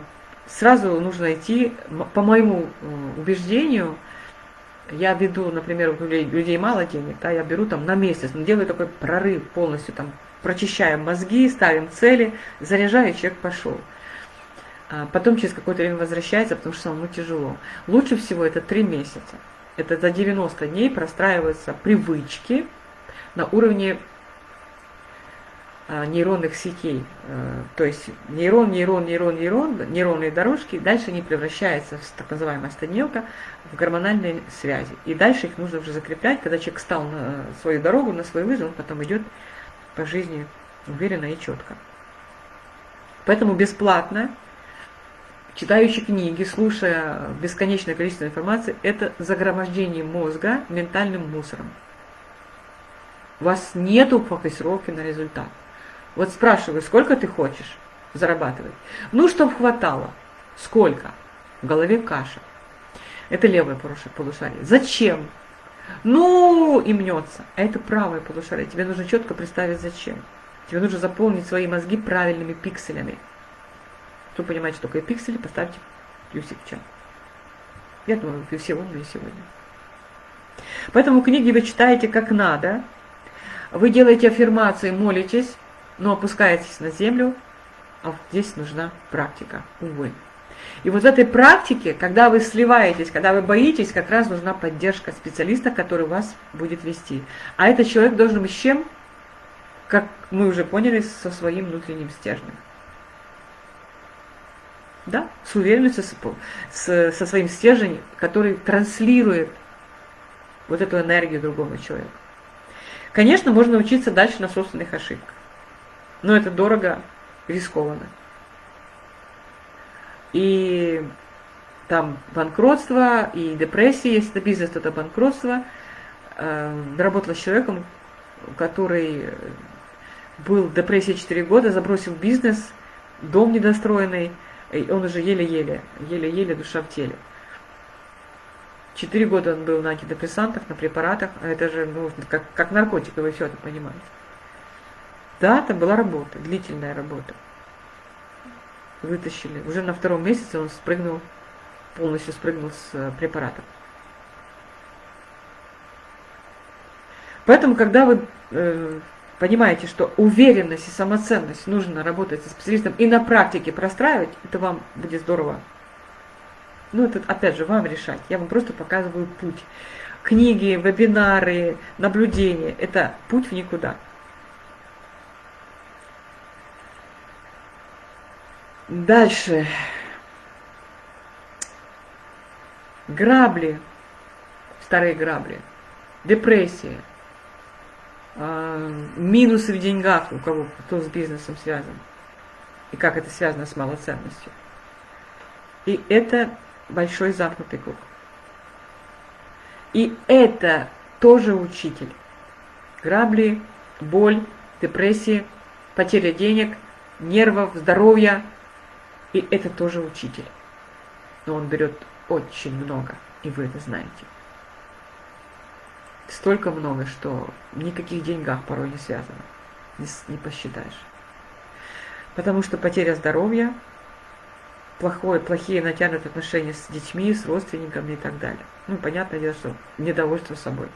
сразу нужно идти, по моему э, убеждению, я веду, например, у людей мало денег, да, я беру там на месяц, но делаю такой прорыв полностью, там, прочищаем мозги, ставим цели, заряжаю, человек пошел. А потом через какое-то время возвращается, потому что самому тяжело. Лучше всего это три месяца. Это за 90 дней простраиваются привычки на уровне нейронных сетей. Э, то есть нейрон, нейрон, нейрон, нейрон, нейронные дорожки, дальше они превращаются в так называемая стадневка, в гормональные связи. И дальше их нужно уже закреплять, когда человек стал на свою дорогу, на свой вызов, он потом идет по жизни уверенно и четко. Поэтому бесплатно, читающий книги, слушая бесконечное количество информации, это загромождение мозга ментальным мусором. У вас нету фокусировки на результат. Вот спрашиваю, сколько ты хочешь зарабатывать? Ну, чтобы хватало. Сколько? В голове каша. Это левое полушарие. Зачем? Ну, и мнется. А это правое полушарие. Тебе нужно четко представить, зачем. Тебе нужно заполнить свои мозги правильными пикселями. Кто понимает, что такое пиксели, поставьте плюсик в чат. Я думаю, вы все умные сегодня. Поэтому книги вы читаете как надо. Вы делаете аффирмации, молитесь, но опускаетесь на землю, а здесь нужна практика, увы. И вот в этой практике, когда вы сливаетесь, когда вы боитесь, как раз нужна поддержка специалиста, который вас будет вести. А этот человек должен быть с чем? Как мы уже поняли, со своим внутренним стержнем. Да, с уверенностью, со своим стержнем, который транслирует вот эту энергию другому человеку. Конечно, можно учиться дальше на собственных ошибках. Но это дорого, рискованно. И там банкротство, и депрессия, если это бизнес, то это банкротство. Э, работала с человеком, который был в депрессии 4 года, забросил бизнес, дом недостроенный, и он уже еле-еле, еле-еле душа в теле. Четыре года он был на антидепрессантах, на препаратах, а это же ну, как, как наркотик, вы все это понимаете. Да, это была работа, длительная работа. Вытащили. Уже на втором месяце он спрыгнул, полностью спрыгнул с э, препаратов. Поэтому, когда вы э, понимаете, что уверенность и самоценность нужно работать со специалистом и на практике простраивать, это вам будет здорово. Ну, это опять же вам решать. Я вам просто показываю путь. Книги, вебинары, наблюдения – это путь в никуда. Дальше. Грабли, старые грабли, депрессия – а, минусы в деньгах у кого, кто с бизнесом связан, и как это связано с малоценностью. И это большой замкнутый круг. И это тоже учитель. Грабли, боль, депрессия, потеря денег, нервов, здоровья. И это тоже учитель. Но он берет очень много, и вы это знаете столько много, что никаких деньгах порой не связано, не, не посчитаешь. Потому что потеря здоровья, плохое, плохие натянутые отношения с детьми, с родственниками и так далее. Ну, понятное дело, что недовольство собой.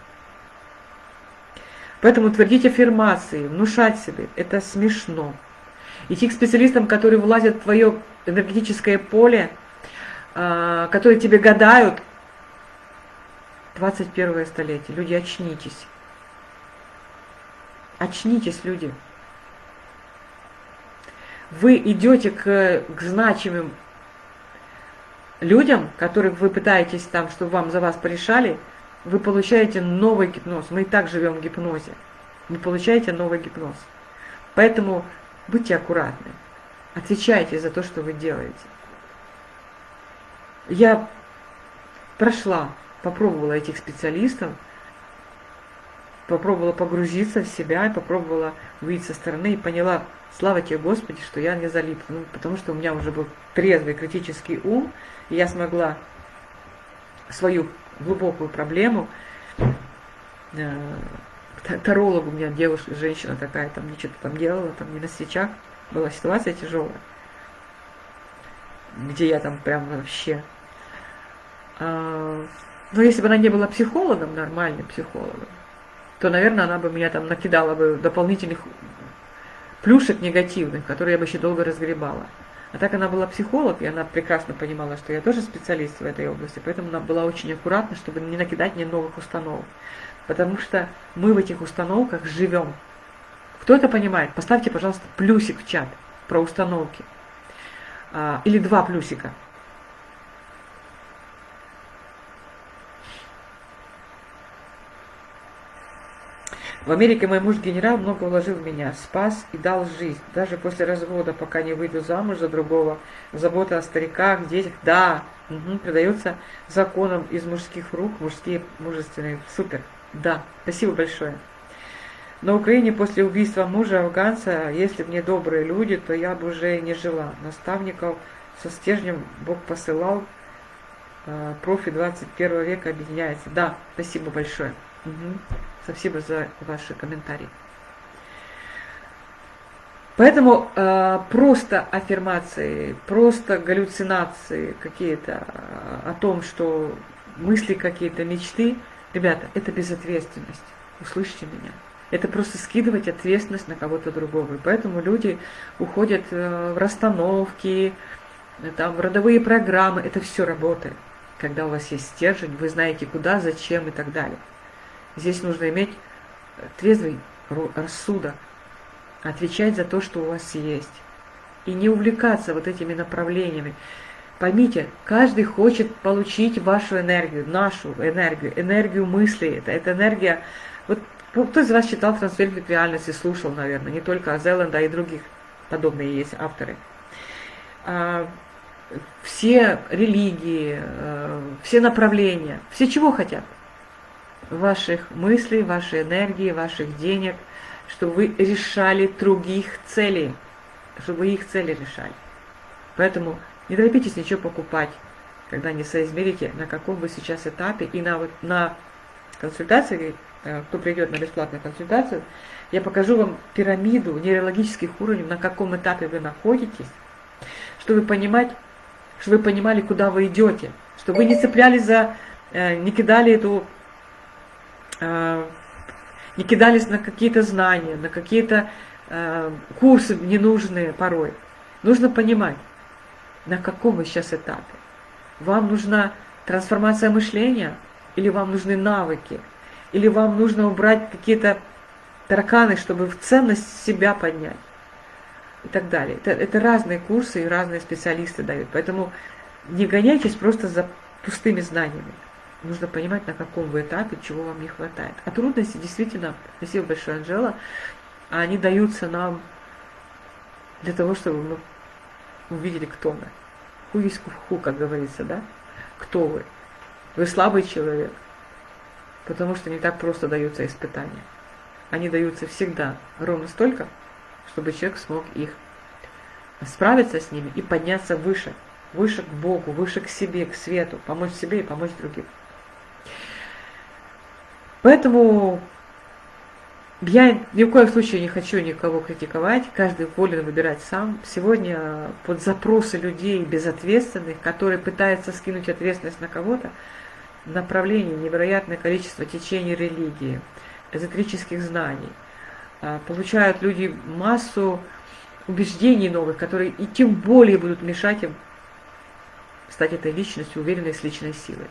Поэтому твердить аффирмации, внушать себе, это смешно. Идти к специалистам, которые влазят в твое энергетическое поле, а, которые тебе гадают, 21 столетие. Люди, очнитесь. Очнитесь, люди. Вы идете к, к значимым людям, которых вы пытаетесь там, чтобы вам за вас порешали, вы получаете новый гипноз. Мы и так живем в гипнозе. Вы получаете новый гипноз. Поэтому будьте аккуратны. Отвечайте за то, что вы делаете. Я прошла попробовала этих специалистов, попробовала погрузиться в себя, попробовала выйти со стороны и поняла, слава тебе Господи, что я не залипла, ну, потому что у меня уже был трезвый критический ум, и я смогла свою глубокую проблему, э, таролог у меня девушка, женщина такая, там что-то там делала, там не на свечах, была ситуация тяжелая, где я там прям вообще а, но если бы она не была психологом, нормальным психологом, то, наверное, она бы меня там накидала бы дополнительных плюшек негативных, которые я бы еще долго разгребала. А так она была психолог, и она прекрасно понимала, что я тоже специалист в этой области, поэтому она была очень аккуратна, чтобы не накидать мне новых установок. Потому что мы в этих установках живем. Кто это понимает? Поставьте, пожалуйста, плюсик в чат про установки. А, или два плюсика. В Америке мой муж генерал много вложил в меня, спас и дал жизнь. Даже после развода, пока не выйду замуж за другого, забота о стариках, детях, да, угу, передается законом из мужских рук, мужские мужественные. Супер, да, спасибо большое. На Украине после убийства мужа афганца, если бы не добрые люди, то я бы уже не жила. Наставников со стержнем Бог посылал, э, профи 21 века объединяется. Да, спасибо большое. Угу. Спасибо за ваши комментарии. Поэтому э, просто аффирмации, просто галлюцинации какие-то о том, что мысли какие-то, мечты, ребята, это безответственность. Услышьте меня. Это просто скидывать ответственность на кого-то другого. И поэтому люди уходят э, в расстановки, там, в родовые программы. Это все работает. Когда у вас есть стержень, вы знаете куда, зачем и так далее. Здесь нужно иметь трезвый рассудок, отвечать за то, что у вас есть. И не увлекаться вот этими направлениями. Поймите, каждый хочет получить вашу энергию, нашу энергию, энергию мысли. Это, это энергия... Вот кто из вас читал «Трансфер к реальности», слушал, наверное, не только Азеланда, и других подобные есть авторы. А, все религии, э, все направления, все чего хотят? Ваших мыслей, вашей энергии, ваших денег – чтобы вы решали других целей, чтобы вы их цели решали. Поэтому не торопитесь ничего покупать, когда не соизмерите, на каком вы сейчас этапе. И на, вот, на консультации, э, кто придет на бесплатную консультацию, я покажу вам пирамиду нейрологических уровней, на каком этапе вы находитесь, чтобы понимать, чтобы вы понимали, куда вы идете, чтобы вы не цеплялись за, э, не кидали эту э, не кидались на какие-то знания, на какие-то курсы ненужные порой. Нужно понимать, на каком вы сейчас этапе. Вам нужна трансформация мышления, или вам нужны навыки, или вам нужно убрать какие-то тараканы, чтобы в ценность себя поднять и так далее. Это, это разные курсы и разные специалисты дают. Поэтому не гоняйтесь просто за пустыми знаниями. Нужно понимать, на каком вы этапе, чего вам не хватает. А трудности действительно, спасибо большое, Анжела, они даются нам для того, чтобы мы увидели, кто мы. Ху есть ху, как говорится, да? Кто вы? Вы слабый человек, потому что не так просто даются испытания. Они даются всегда ровно столько, чтобы человек смог их справиться с ними и подняться выше, выше к Богу, выше к себе, к свету, помочь себе и помочь другим. Поэтому я ни в коем случае не хочу никого критиковать, каждый волен выбирать сам. Сегодня под запросы людей безответственных, которые пытаются скинуть ответственность на кого-то, направление невероятное количество течений религии, эзотерических знаний. А, получают люди массу убеждений новых, которые и тем более будут мешать им стать этой личностью, уверенной с личной силой.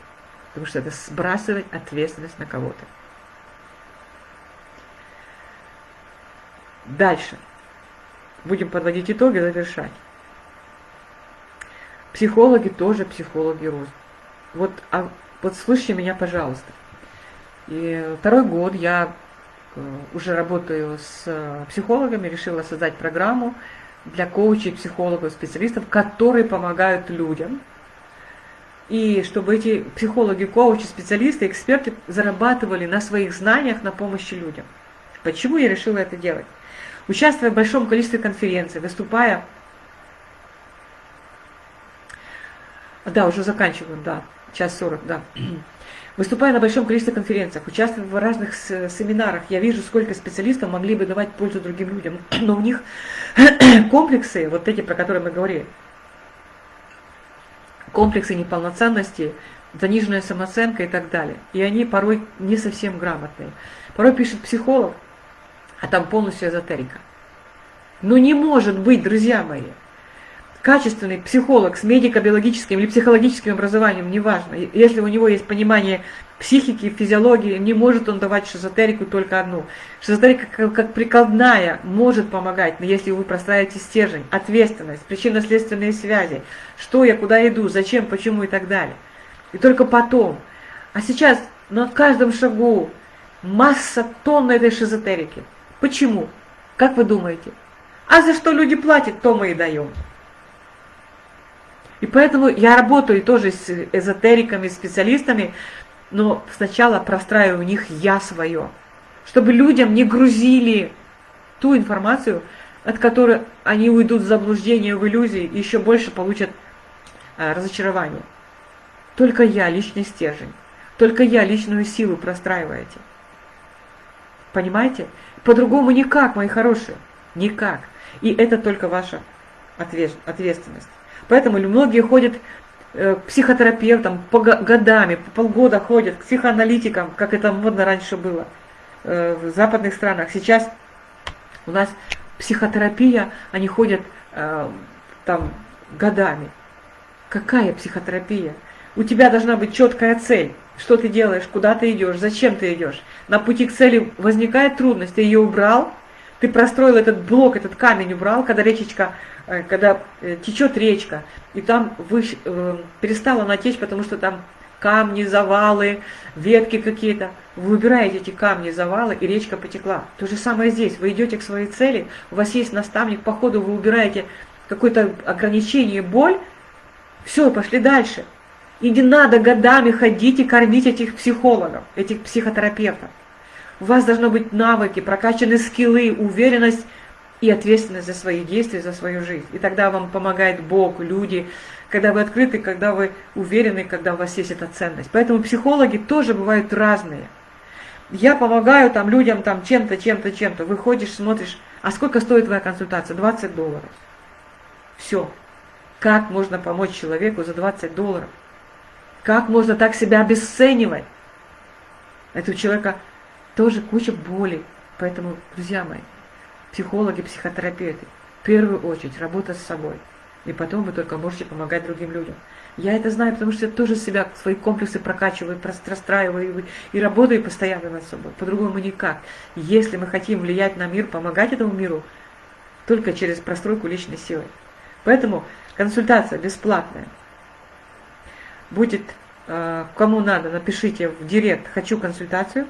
Потому что это сбрасывать ответственность на кого-то. Дальше. Будем подводить итоги, завершать. Психологи тоже психологи рост. Вот, а, вот слушайте меня, пожалуйста. И второй год я э, уже работаю с психологами, решила создать программу для коучей, психологов, специалистов, которые помогают людям. И чтобы эти психологи, коучи, специалисты, эксперты зарабатывали на своих знаниях на помощи людям. Почему я решила это делать? Участвуя в большом количестве конференций, выступая... Да, уже заканчиваем, да, час сорок, да. Выступая на большом количестве конференциях, участвуя в разных семинарах, я вижу, сколько специалистов могли бы давать пользу другим людям, но у них комплексы, вот эти, про которые мы говорили, комплексы неполноценности, заниженная самооценка и так далее. И они порой не совсем грамотные. Порой пишет психолог, а там полностью эзотерика. Но не может быть, друзья мои, качественный психолог с медико-биологическим или психологическим образованием, неважно, если у него есть понимание психики, физиологии, не может он давать шизотерику только одну. Шизотерика как, как прикладная может помогать, но если вы простраиваете стержень, ответственность, причинно-следственные связи, что я, куда иду, зачем, почему и так далее. И только потом. А сейчас на каждом шагу масса тонн этой шизотерики. Почему? Как вы думаете? А за что люди платят, то мы и даем. И поэтому я работаю тоже с эзотериками, специалистами, но сначала простраиваю у них я свое, чтобы людям не грузили ту информацию, от которой они уйдут в заблуждение, в иллюзии и еще больше получат а, разочарование. Только я личный стержень. Только я личную силу простраиваете. Понимаете? По-другому никак, мои хорошие. Никак. И это только ваша ответственность. Поэтому многие ходят э, к психотерапевтам по годами, по полгода ходят, к психоаналитикам, как это модно раньше было э, в западных странах. Сейчас у нас психотерапия, они ходят э, там годами. Какая психотерапия? У тебя должна быть четкая цель. Что ты делаешь, куда ты идешь, зачем ты идешь. На пути к цели возникает трудность, ты ее убрал, ты простроил этот блок, этот камень убрал, когда речечка, э, когда э, течет речка, и там вы, э, перестала она течь, потому что там камни, завалы, ветки какие-то. Вы убираете эти камни, завалы, и речка потекла. То же самое здесь. Вы идете к своей цели, у вас есть наставник, по ходу вы убираете какое-то ограничение, боль, все, пошли дальше. И не надо годами ходить и кормить этих психологов, этих психотерапевтов. У вас должны быть навыки, прокачаны скиллы, уверенность и ответственность за свои действия, за свою жизнь. И тогда вам помогает Бог, люди, когда вы открыты, когда вы уверены, когда у вас есть эта ценность. Поэтому психологи тоже бывают разные. Я помогаю там людям там чем-то, чем-то, чем-то. Выходишь, смотришь, а сколько стоит твоя консультация? 20 долларов. Все. Как можно помочь человеку за 20 долларов? Как можно так себя обесценивать? Это у человека тоже куча боли. Поэтому, друзья мои, психологи, психотерапевты, в первую очередь работа с собой. И потом вы только можете помогать другим людям. Я это знаю, потому что я тоже себя, свои комплексы прокачиваю, расстраиваю и работаю постоянно над собой. По-другому никак. Если мы хотим влиять на мир, помогать этому миру, только через простройку личной силы. Поэтому консультация бесплатная. Будет, э, кому надо, напишите в директ «Хочу консультацию».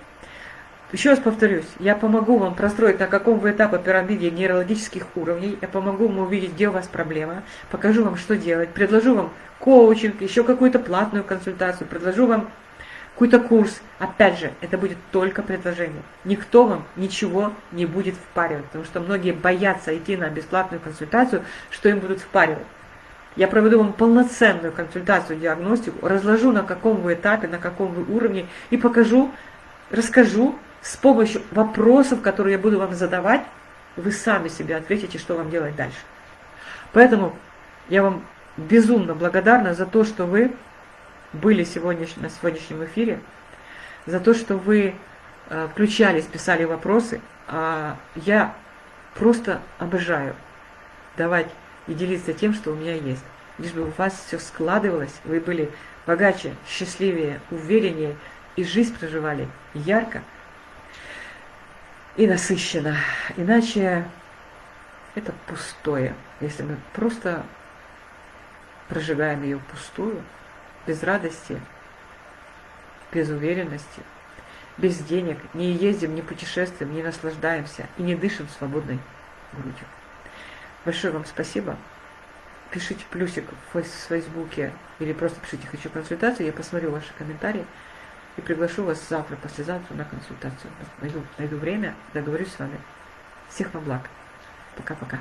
Еще раз повторюсь, я помогу вам простроить, на каком вы этапе пирамиде нейрологических уровней, я помогу вам увидеть, где у вас проблема, покажу вам, что делать, предложу вам коучинг, еще какую-то платную консультацию, предложу вам какой-то курс. Опять же, это будет только предложение. Никто вам ничего не будет впаривать, потому что многие боятся идти на бесплатную консультацию, что им будут впаривать. Я проведу вам полноценную консультацию, диагностику, разложу на каком вы этапе, на каком вы уровне и покажу, расскажу, с помощью вопросов, которые я буду вам задавать, вы сами себе ответите, что вам делать дальше. Поэтому я вам безумно благодарна за то, что вы были сегодня, на сегодняшнем эфире, за то, что вы э, включались, писали вопросы. А я просто обожаю давать и делиться тем, что у меня есть. Лишь бы у вас все складывалось, вы были богаче, счастливее, увереннее и жизнь проживали ярко, и насыщена. Иначе это пустое. Если мы просто прожигаем ее пустую, без радости, без уверенности, без денег, не ездим, не путешествуем, не наслаждаемся и не дышим свободной грудью. Большое вам спасибо. Пишите плюсик в Фейсбуке или просто пишите «Хочу консультацию», я посмотрю ваши комментарии и приглашу вас завтра, послезавтра на консультацию. Найду, найду время, договорюсь с вами. Всех вам благ. Пока-пока.